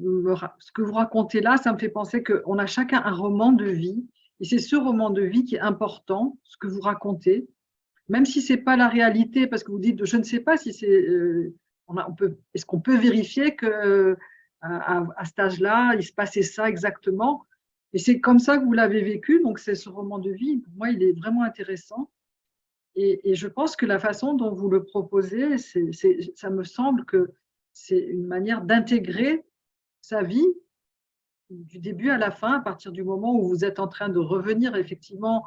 ce que vous racontez là, ça me fait penser qu'on a chacun un roman de vie, et c'est ce roman de vie qui est important, ce que vous racontez, même si ce n'est pas la réalité, parce que vous dites, je ne sais pas si c'est, euh, on, est-ce qu'on peut vérifier que à, cet âge-là, il se passait ça exactement? Et c'est comme ça que vous l'avez vécu, donc c'est ce roman de vie. Pour moi, il est vraiment intéressant. Et, je pense que la façon dont vous le proposez, c'est, ça me semble que c'est une manière d'intégrer sa vie du début à la fin, à partir du moment où vous êtes en train de revenir effectivement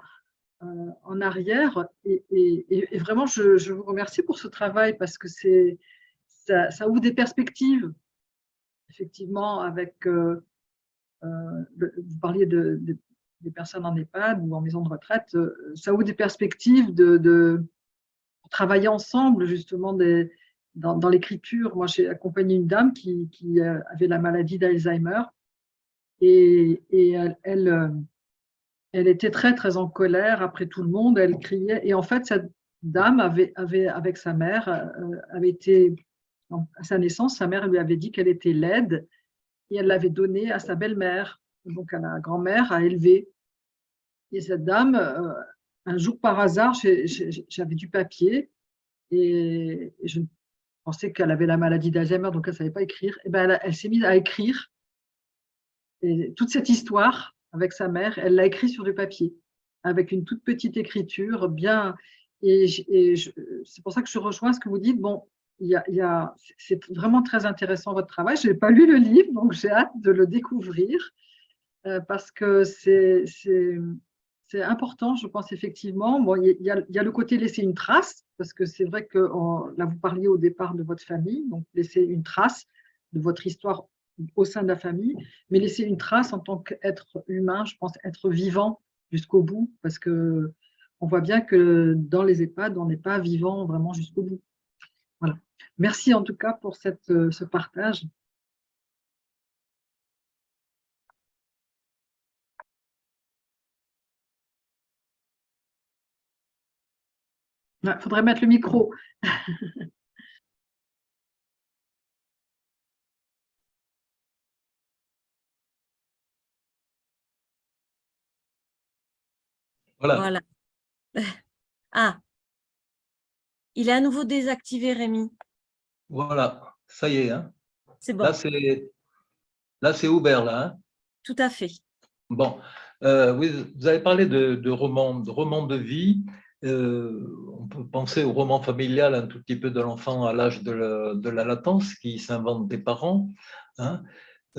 euh, en arrière. Et, vraiment, je, vous remercie pour ce travail parce que ça, ouvre des perspectives, effectivement, avec, euh, euh, vous parliez de, des personnes en EHPAD ou en maison de retraite, ça ouvre des perspectives de, travailler ensemble, justement, dans, l'écriture. Moi, j'ai accompagné une dame qui, avait la maladie d'Alzheimer et, elle était très, très en colère après tout le monde, elle criait. Et en fait, cette dame avait, avait avec sa mère, euh, avait été, à sa naissance, sa mère lui avait dit qu'elle était laide et elle l'avait donnée à sa belle-mère, donc à la grand-mère, à élever. Et cette dame, euh, un jour par hasard, j'avais du papier et je pensais qu'elle avait la maladie d'Alzheimer, donc elle ne savait pas écrire. Et ben elle, s'est mise à écrire et toute cette histoire avec sa mère, elle l'a écrit sur du papier, avec une toute petite écriture, bien. Et, c'est pour ça que je rejoins ce que vous dites. Bon, c'est vraiment très intéressant votre travail. Je n'ai pas lu le livre, donc j'ai hâte de le découvrir euh, parce que c'est important, je pense effectivement. Bon, il y, a, il y, a, le côté laisser une trace, parce que c'est vrai que là, vous parliez au départ de votre famille, donc laisser une trace de votre histoire au sein de la famille, mais laisser une trace en tant qu'être humain, je pense être vivant jusqu'au bout, parce que on voit bien que dans les EHPAD, on n'est pas vivant vraiment jusqu'au bout. Voilà. Merci en tout cas pour cette, ce partage. Il faudrait mettre le micro. (laughs) Voilà. (laughs) Ah, il est à nouveau désactivé, Rémi. Voilà, ça y est. Hein. C'est bon. Là, c'est ouvert, là. Hein. Tout à fait. Bon, euh, vous avez parlé de, de romans de, de vie. Euh, on peut penser au roman familial un tout petit peu de l'enfant à l'âge de, la latence qui s'invente des parents. Hein.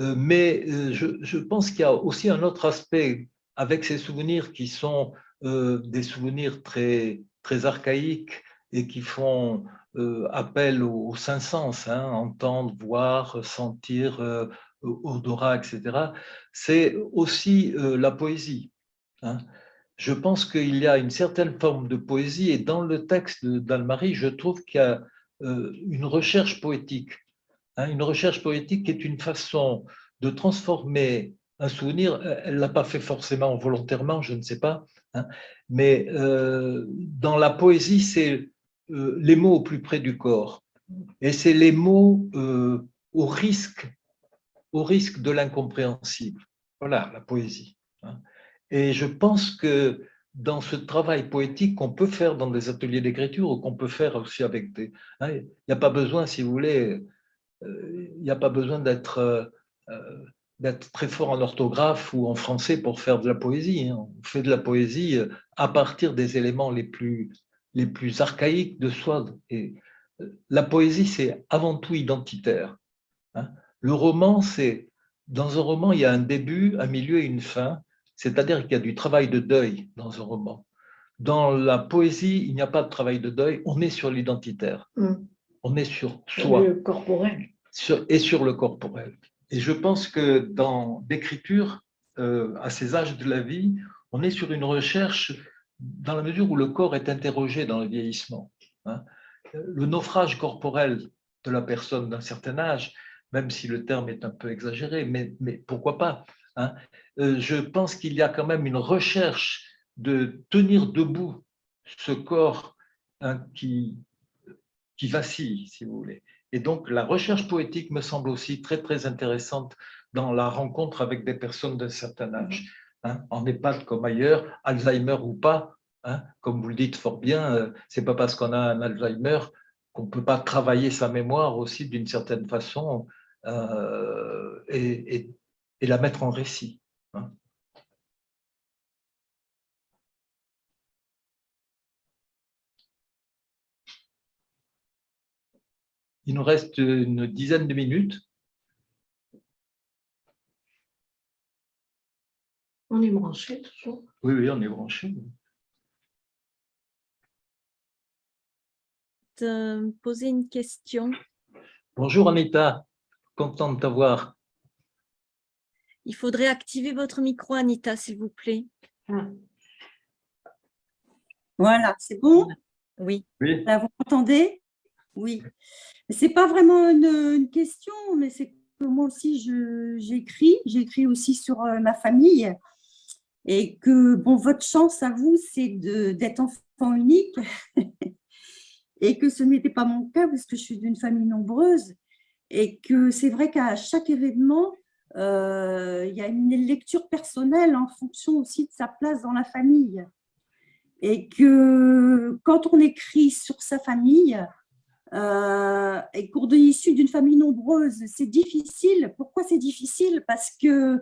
Euh, mais je, je, pense qu'il y a aussi un autre aspect avec ces souvenirs qui sont des souvenirs très, très archaïques et qui font euh, appel aux, cinq sens, hein, entendre, voir, sentir, euh, odorat, etc. C'est aussi la poésie. Hein. Je pense qu'il y a une certaine forme de poésie et dans le texte d'Anne-Marie, je trouve qu'il y a une recherche poétique. Hein, une recherche poétique qui est une façon de transformer un souvenir, elle ne l'a pas fait forcément volontairement, je ne sais pas, mais euh, dans la poésie, c'est euh, les mots au plus près du corps. Et c'est les mots euh, au, risque, au risque de l'incompréhensible. Voilà, la poésie. Hein. Et je pense que dans ce travail poétique qu'on peut faire dans des ateliers d'écriture ou qu'on peut faire aussi avec des... Hein, il n'y a pas besoin, si vous voulez, il n'y a pas besoin d'être très fort en orthographe ou en français pour faire de la poésie. Hein. On fait de la poésie euh, à partir des éléments les plus, les plus archaïques de soi. Et euh, la poésie, c'est avant tout identitaire. Hein. Le roman, c'est dans un roman, il y a un début, un milieu et une fin, c'est-à-dire qu'il y a du travail de deuil dans un roman. Dans la poésie, il n'y a pas de travail de deuil, on est sur l'identitaire. Mm. On est sur soi. le corporel. et sur le corporel. Et je pense que dans l'écriture, euh, à ces âges de la vie, on est sur une recherche dans la mesure où le corps est interrogé dans le vieillissement. Hein. Le naufrage corporel de la personne d'un certain âge, même si le terme est un peu exagéré, mais, pourquoi pas hein. euh, Je pense qu'il y a quand même une recherche de tenir debout ce corps hein, qui, qui vacille, si vous voulez. Et donc, la recherche poétique me semble aussi très, très intéressante dans la rencontre avec des personnes d'un certain âge. Hein, en EHPAD comme ailleurs, Alzheimer ou pas, hein, comme vous le dites fort bien, euh, c'est pas parce qu'on a un Alzheimer qu'on ne peut pas travailler sa mémoire aussi d'une certaine façon euh, et, la mettre en récit. Hein. Il nous reste une dizaine de minutes. On est branché toujours Oui, oui, on est branché. Te poser une question. Bonjour Anita, content de t'avoir. Il faudrait activer votre micro, Anita, s'il vous plaît. Ah. Voilà, c'est bon? Oui. oui. vous m'entendez? Oui, ce n'est pas vraiment une, question, mais c'est que moi aussi j'écris, j'écris aussi sur euh, ma famille. Et que, bon, votre chance à vous, c'est d'être enfant unique (laughs) et que ce n'était pas mon cas parce que je suis d'une famille nombreuse et que c'est vrai qu'à chaque événement, euh, il y a une lecture personnelle en fonction aussi de sa place dans la famille. Et que quand on écrit sur sa famille, euh, et qu'on est issu d'une famille nombreuse, c'est difficile. Pourquoi c'est difficile? Parce que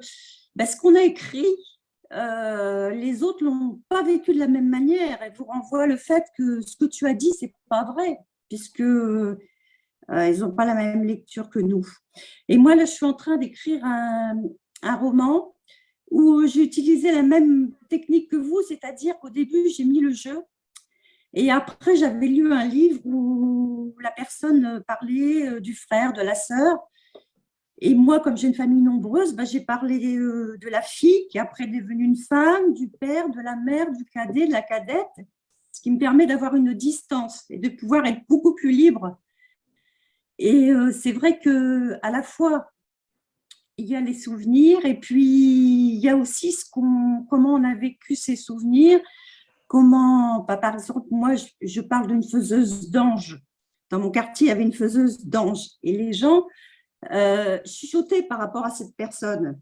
parce qu'on a écrit, euh, les autres l'ont pas vécu de la même manière et vous renvoie le fait que ce que tu as dit, c'est pas vrai, puisque euh, ils n'ont pas la même lecture que nous. Et moi, là, je suis en train d'écrire un, roman où j'ai utilisé la même technique que vous, c'est-à-dire qu'au début, j'ai mis le jeu. Et après, j'avais lu un livre où la personne parlait euh, du frère, de la sœur. Et moi, comme j'ai une famille nombreuse, bah, j'ai parlé euh, de la fille qui après est devenue une femme, du père, de la mère, du cadet, de la cadette, ce qui me permet d'avoir une distance et de pouvoir être beaucoup plus libre et euh, c'est vrai que à la fois, il y a les souvenirs et puis il y a aussi comment on a vécu ces souvenirs, comment, bah, par exemple, moi, je, parle d'une faiseuse d'ange. Dans mon quartier, il y avait une faiseuse d'ange et les gens euh, chuchotaient par rapport à cette personne.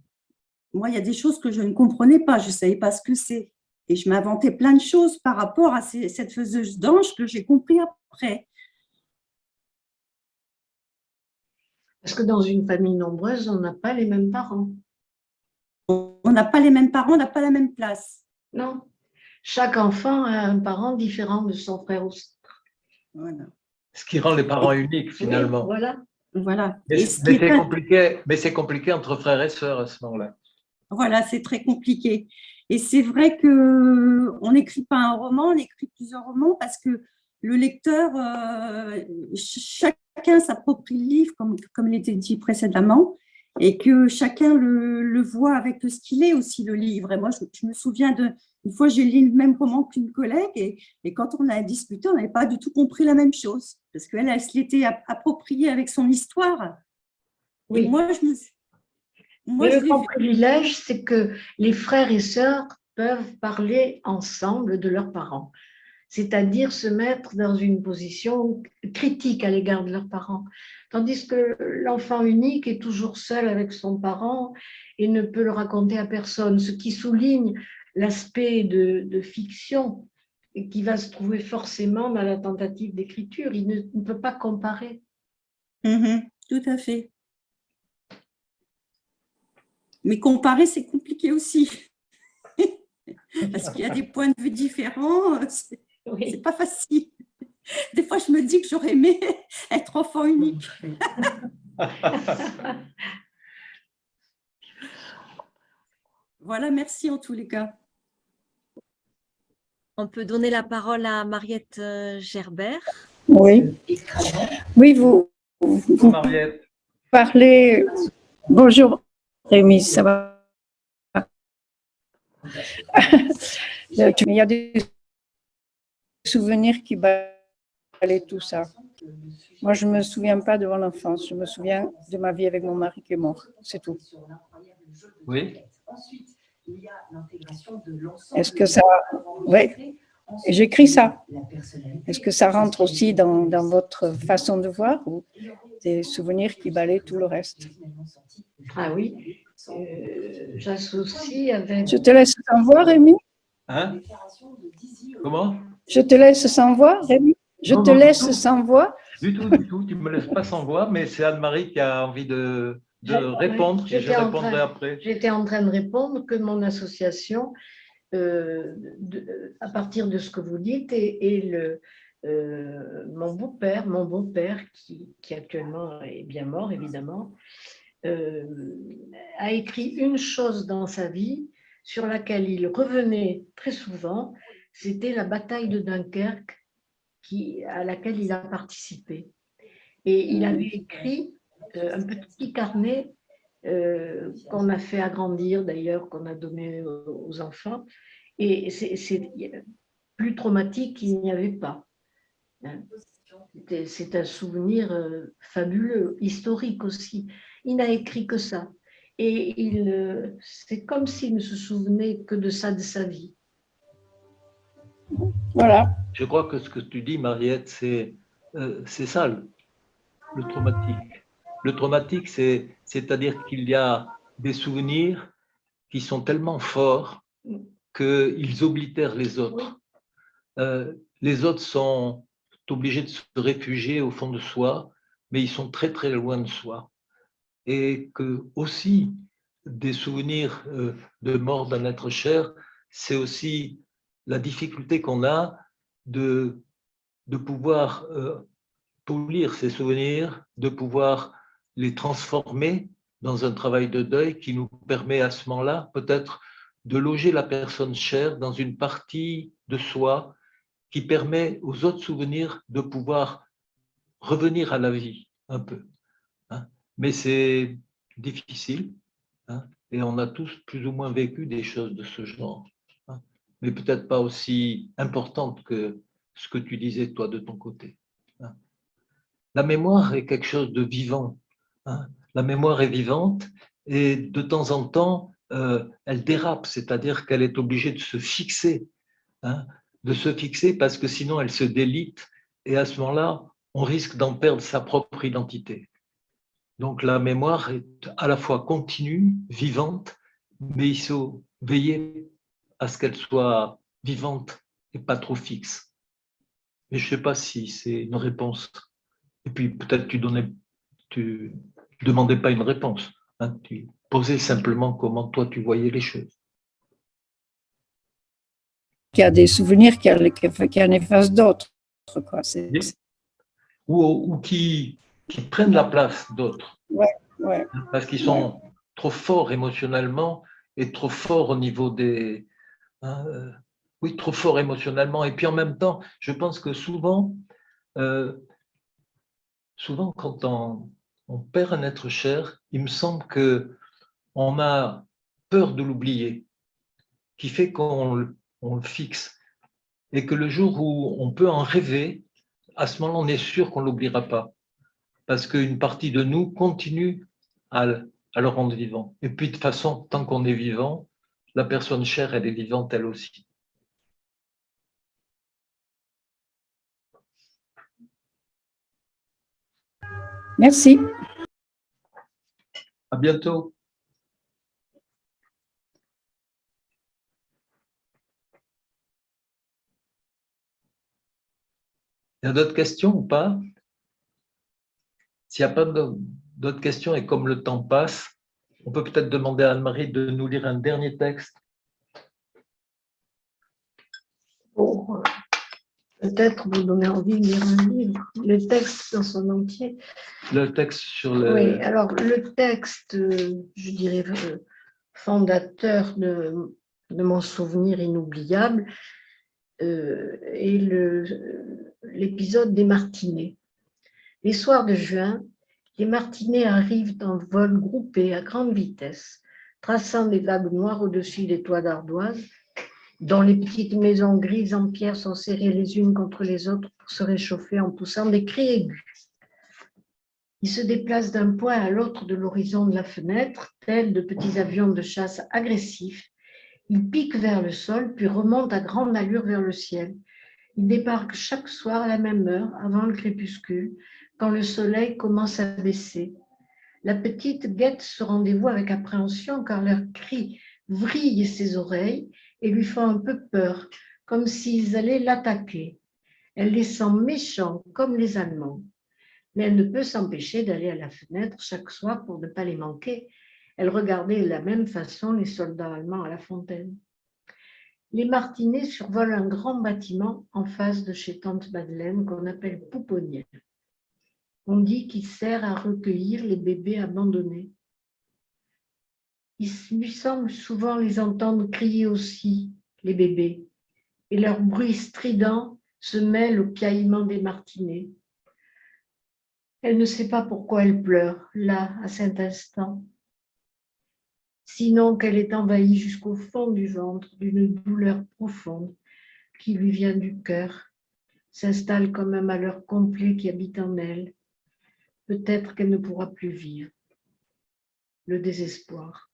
Moi, il y a des choses que je ne comprenais pas, je ne savais pas ce que c'est. Et je m'inventais plein de choses par rapport à cette faiseuse d'ange que j'ai compris après. Parce que dans une famille nombreuse, on n'a pas les mêmes parents. On n'a pas les mêmes parents, on n'a pas la même place. Non. Chaque enfant a un parent différent de son frère ou sœur. Voilà. Ce qui rend les parents uniques, finalement. voilà. Voilà. Mais, c'est compliqué, compliqué entre frères et sœurs à ce moment-là. Voilà, c'est très compliqué. Et c'est vrai qu'on n'écrit pas un roman, on écrit plusieurs romans parce que le lecteur, euh, chacun s'approprie le livre, comme, comme il était dit précédemment, et que chacun le, voit avec ce qu'il est aussi, le livre. Et moi, je, me souviens de, une fois, j'ai lu le même roman qu'une collègue, et, et, quand on a discuté, on n'avait pas du tout compris la même chose, parce qu'elle, elle se l'était appropriée avec son histoire. Oui. moi, je me Moi, le grand privilège, c'est que les frères et sœurs peuvent parler ensemble de leurs parents c'est-à-dire se mettre dans une position critique à l'égard de leurs parents. Tandis que l'enfant unique est toujours seul avec son parent et ne peut le raconter à personne, ce qui souligne l'aspect de, fiction qui va se trouver forcément dans la tentative d'écriture. Il ne, peut pas comparer. Mm-hmm. tout à fait. Mais comparer, c'est compliqué aussi. (laughs) Parce qu'il y a des points de vue différents. Oui. C'est pas facile. Des fois, je me dis que j'aurais aimé être enfant unique. (laughs) voilà, merci en tous les cas. On peut donner la parole à Mariette euh, Gerbert. Oui, oui vous, vous Mariette. parlez. Bonjour Rémi, ça va? (laughs) Il y a des souvenirs qui balaient tout ça. Moi, je ne me souviens pas de mon enfance, je me souviens de ma vie avec mon mari qui est mort, c'est tout. Oui. Est-ce que ça... Oui, j'écris ça. Est-ce que ça rentre aussi dans, dans, votre façon de voir ou des souvenirs qui balaient tout le reste? Ah oui, euh, j'associe avec... Je te laisse sans voix, Rémi. Hein? Comment? Je te laisse sans voix, Rémi. Je te laisse sans voix Du tout, du tout. Tu ne me laisses pas sans voix, mais c'est Anne-Marie qui a envie de, répondre. Je répondrai après. J'étais en train de répondre que mon association, euh, à partir de ce que vous dites, et, le, euh, mon beau-père, mon beau-père, qui, actuellement est bien mort, évidemment, euh, a écrit une chose dans sa vie sur laquelle il revenait très souvent, c'était la bataille de Dunkerque qui, à laquelle il a participé. Et il avait écrit euh, un petit carnet euh, qu'on a fait agrandir d'ailleurs, qu'on a donné aux enfants. Et c'est plus traumatique qu'il n'y avait pas. Hein. C'est un souvenir euh, fabuleux, historique aussi. Il n'a écrit que ça. et il, c'est comme s'il ne se souvenait que de ça de sa vie. Voilà. Je crois que ce que tu dis, Mariette, c'est euh, c'est ça le, le traumatique. Le traumatique, c'est c'est-à-dire qu'il y a des souvenirs qui sont tellement forts qu'ils oblitèrent les autres. Euh, les autres sont obligés de se réfugier au fond de soi, mais ils sont très très loin de soi. Et que aussi des souvenirs euh, de mort d'un être cher, c'est aussi la difficulté qu'on a de, de pouvoir euh, polir ces souvenirs, de pouvoir les transformer dans un travail de deuil qui nous permet à ce moment-là peut-être de loger la personne chère dans une partie de soi qui permet aux autres souvenirs de pouvoir revenir à la vie un peu. Hein. Mais c'est difficile hein, et on a tous plus ou moins vécu des choses de ce genre, hein. mais peut-être pas aussi importantes que ce que tu disais toi de ton côté. La mémoire est quelque chose de vivant. La mémoire est vivante et de temps en temps, euh, elle dérape, c'est-à-dire qu'elle est obligée de se fixer de se fixer parce que sinon elle se délite et à ce moment-là, on risque d'en perdre sa propre identité. Donc la mémoire est à la fois continue, vivante, mais il faut veiller à ce qu'elle soit vivante et pas trop fixe. Mais je ne sais pas si c'est une réponse. Et puis peut-être tu donnais, tu demandais pas une réponse. Hein, tu posais simplement comment toi tu voyais les choses qu'il y a des souvenirs qui, en effacent d'autres. Ou, ou qui, qui, prennent la place d'autres. Ouais, ouais. Parce qu'ils sont trop forts émotionnellement et trop forts au niveau des... Hein, euh, oui, trop forts émotionnellement. Et puis en même temps, je pense que souvent, euh, souvent quand on, on, perd un être cher, il me semble que on a peur de l'oublier, qui fait qu'on on le fixe. Et que le jour où on peut en rêver, à ce moment-là, on est sûr qu'on ne l'oubliera pas. Parce qu'une partie de nous continue à, le rendre vivant. Et puis, de toute façon, tant qu'on est vivant, la personne chère, elle est vivante elle aussi. Merci. À bientôt. Il y a d'autres questions ou pas? S'il n'y a pas d'autres questions et comme le temps passe, on peut peut-être demander à Anne-Marie de nous lire un dernier texte. Pour peut-être vous donner envie de lire un livre, le texte dans son entier. Le texte sur le... Oui, alors le texte, je dirais, fondateur de, de mon souvenir inoubliable, euh, est l'épisode des martinets. Les soirs de juin, les martinets arrivent en vol groupé à grande vitesse, traçant des vagues noires au-dessus des toits d'ardoise, dont les petites maisons grises en pierre sont serrées les unes contre les autres pour se réchauffer en poussant des cris aigus. Ils se déplacent d'un point à l'autre de l'horizon de la fenêtre, tels de petits avions de chasse agressifs il pique vers le sol, puis remonte à grande allure vers le ciel. Il débarque chaque soir à la même heure, avant le crépuscule, quand le soleil commence à baisser. La petite guette ce rendez-vous avec appréhension, car leurs cris vrillent ses oreilles et lui font un peu peur, comme s'ils allaient l'attaquer. Elle les sent méchants, comme les Allemands. Mais elle ne peut s'empêcher d'aller à la fenêtre chaque soir pour ne pas les manquer, elle regardait de la même façon les soldats allemands à la fontaine. Les martinets survolent un grand bâtiment en face de chez Tante Madeleine qu'on appelle Pouponnière. On dit qu'il sert à recueillir les bébés abandonnés. Il lui semble souvent les entendre crier aussi, les bébés, et leur bruit strident se mêle au piaillement des martinets. Elle ne sait pas pourquoi elle pleure, là, à cet instant, sinon qu'elle est envahie jusqu'au fond du ventre d'une douleur profonde qui lui vient du cœur, s'installe comme un malheur complet qui habite en elle. Peut-être qu'elle ne pourra plus vivre. le désespoir.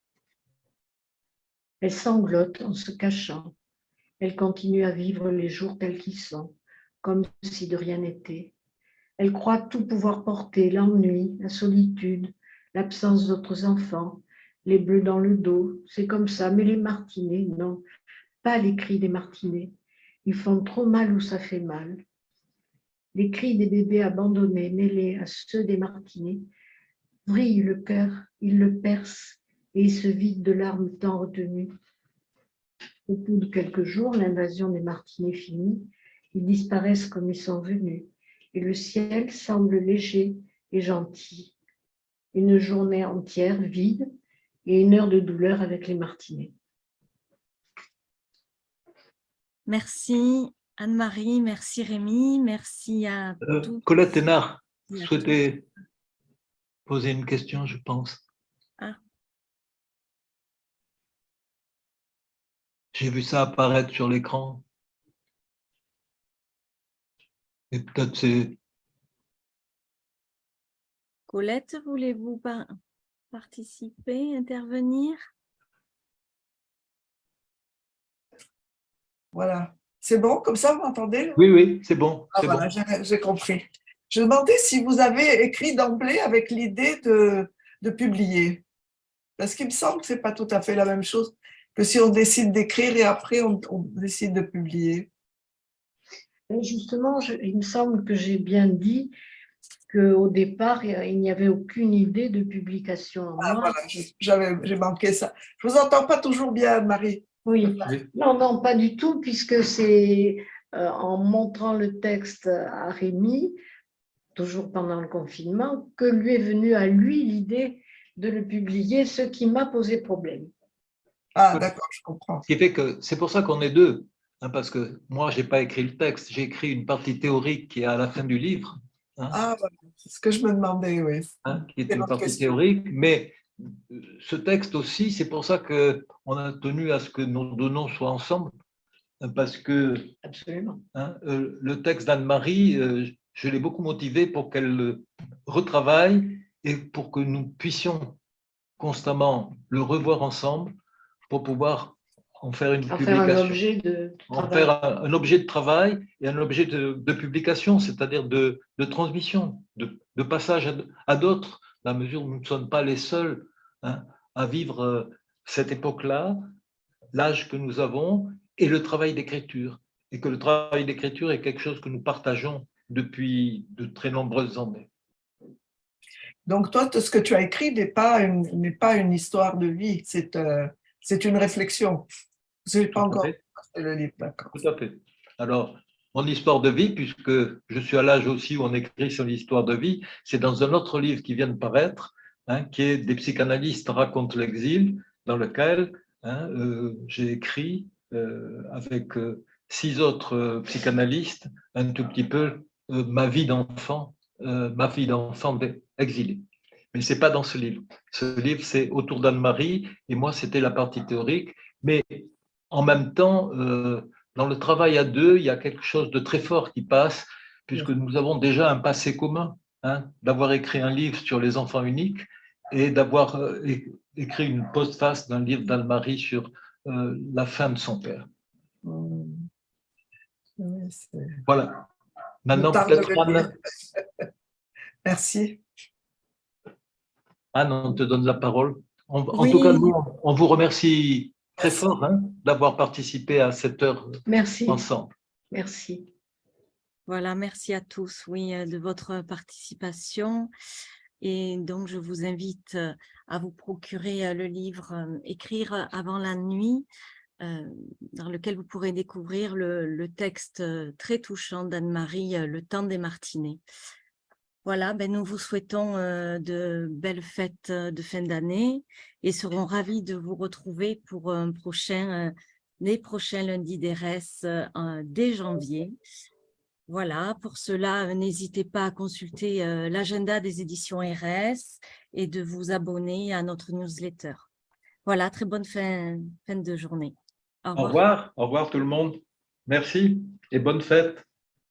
Elle sanglote en se cachant. Elle continue à vivre les jours tels qu'ils sont, comme si de rien n'était. Elle croit tout pouvoir porter, l'ennui, la solitude, l'absence d'autres enfants, les bleus dans le dos, c'est comme ça. Mais les martinets, non, pas les cris des martinets. Ils font trop mal où ça fait mal. Les cris des bébés abandonnés, mêlés à ceux des martinets, vrillent le cœur, ils le percent et ils se vident de larmes tant retenues. Au bout de quelques jours, l'invasion des martinets finie, ils disparaissent comme ils sont venus et le ciel semble léger et gentil. Une journée entière vide et une heure de douleur avec les martinets. Merci Anne-Marie, merci Rémi, merci à euh, tous. Colette Hénard, souhaitais poser une question, je pense. J'ai vu ça apparaître sur l'écran. Et peut-être c'est... Colette, voulez-vous participer, intervenir? Voilà. C'est bon, comme ça, vous m'entendez? Oui, oui, c'est bon. Ah, voilà, j'ai compris. Je demandais si vous avez écrit d'emblée avec l'idée de, de, publier. Parce qu'il me semble que ce n'est pas tout à fait la même chose que si on décide d'écrire et après on, on, décide de publier. Justement, je, il me semble que j'ai bien dit qu'au départ, il n'y avait aucune idée de publication. Ah, voilà, j'ai manqué ça. Je ne vous entends pas toujours bien, Marie. Oui, non, non, pas du tout, puisque c'est euh, en montrant le texte à Rémi, toujours pendant le confinement, que lui est venue à lui l'idée de le publier, ce qui m'a posé problème. Ah, d'accord, je comprends. Ce qui fait que c'est pour ça qu'on est deux, hein, parce que moi, je n'ai pas écrit le texte, j'ai écrit une partie théorique qui est à la fin du livre. Hein, ah, c'est ce que je me demandais, oui. Hein, qui est une partie théorique, mais ce texte aussi, c'est pour ça qu'on a tenu à ce que nos deux noms soient ensemble, parce que Absolument. Hein, euh, le texte d'Anne-Marie, euh, je l'ai beaucoup motivé pour qu'elle le retravaille et pour que nous puissions constamment le revoir ensemble pour pouvoir en faire une en publication. Faire un objet de en faire un, objet de travail et un objet de, publication, c'est-à-dire de, transmission, de, passage à d'autres la mesure où nous ne sommes pas les seuls hein, à vivre euh, cette époque-là, l'âge que nous avons et le travail d'écriture. Et que le travail d'écriture est quelque chose que nous partageons depuis de très nombreuses années. Donc toi, ce que tu as écrit n'est pas, une, pas une histoire de vie, c'est euh, une réflexion. N'ai pas encore le livre, d'accord. Tout à fait. Alors, mon histoire de vie, puisque je suis à l'âge aussi où on écrit sur l'histoire de vie, c'est dans un autre livre qui vient de paraître, hein, qui est Des psychanalystes racontent l'exil, dans lequel hein, euh, j'ai écrit euh, avec euh, six autres psychanalystes un tout petit peu ma vie d'enfant, ma vie d'enfant exilé. Mais ce n'est pas dans ce livre. Ce livre, c'est autour d'Anne-Marie, et moi, c'était la partie théorique. Mais en même temps, dans le travail à deux, il y a quelque chose de très fort qui passe, puisque nous avons déjà un passé commun, hein, d'avoir écrit un livre sur les enfants uniques et d'avoir euh, écrit une postface d'un livre d'Anne-Marie sur euh, la fin de son père. Voilà. Maintenant, peut-être. (laughs) Merci. Anne, on te donne la parole. En, tout cas, nous, on vous remercie très fort hein, d'avoir participé à cette heure merci. ensemble. Merci. Voilà, merci à tous, oui, euh, de votre participation. Et donc, je vous invite euh, à vous procurer euh, le livre « Écrire avant la nuit », dans lequel vous pourrez découvrir le, le texte très touchant d'Anne-Marie « Le temps des martinets ». Voilà, ben nous vous souhaitons euh, de belles fêtes euh, de fin d'année et serons ravis de vous retrouver pour un prochain, euh, les prochains lundis d'ERS dès janvier. Voilà, pour cela, n'hésitez pas à consulter l'agenda des éditions RS et de vous abonner à notre newsletter. Voilà, très bonne fin, fin de journée. Au revoir. Au revoir, au revoir tout le monde. Merci et bonne fête.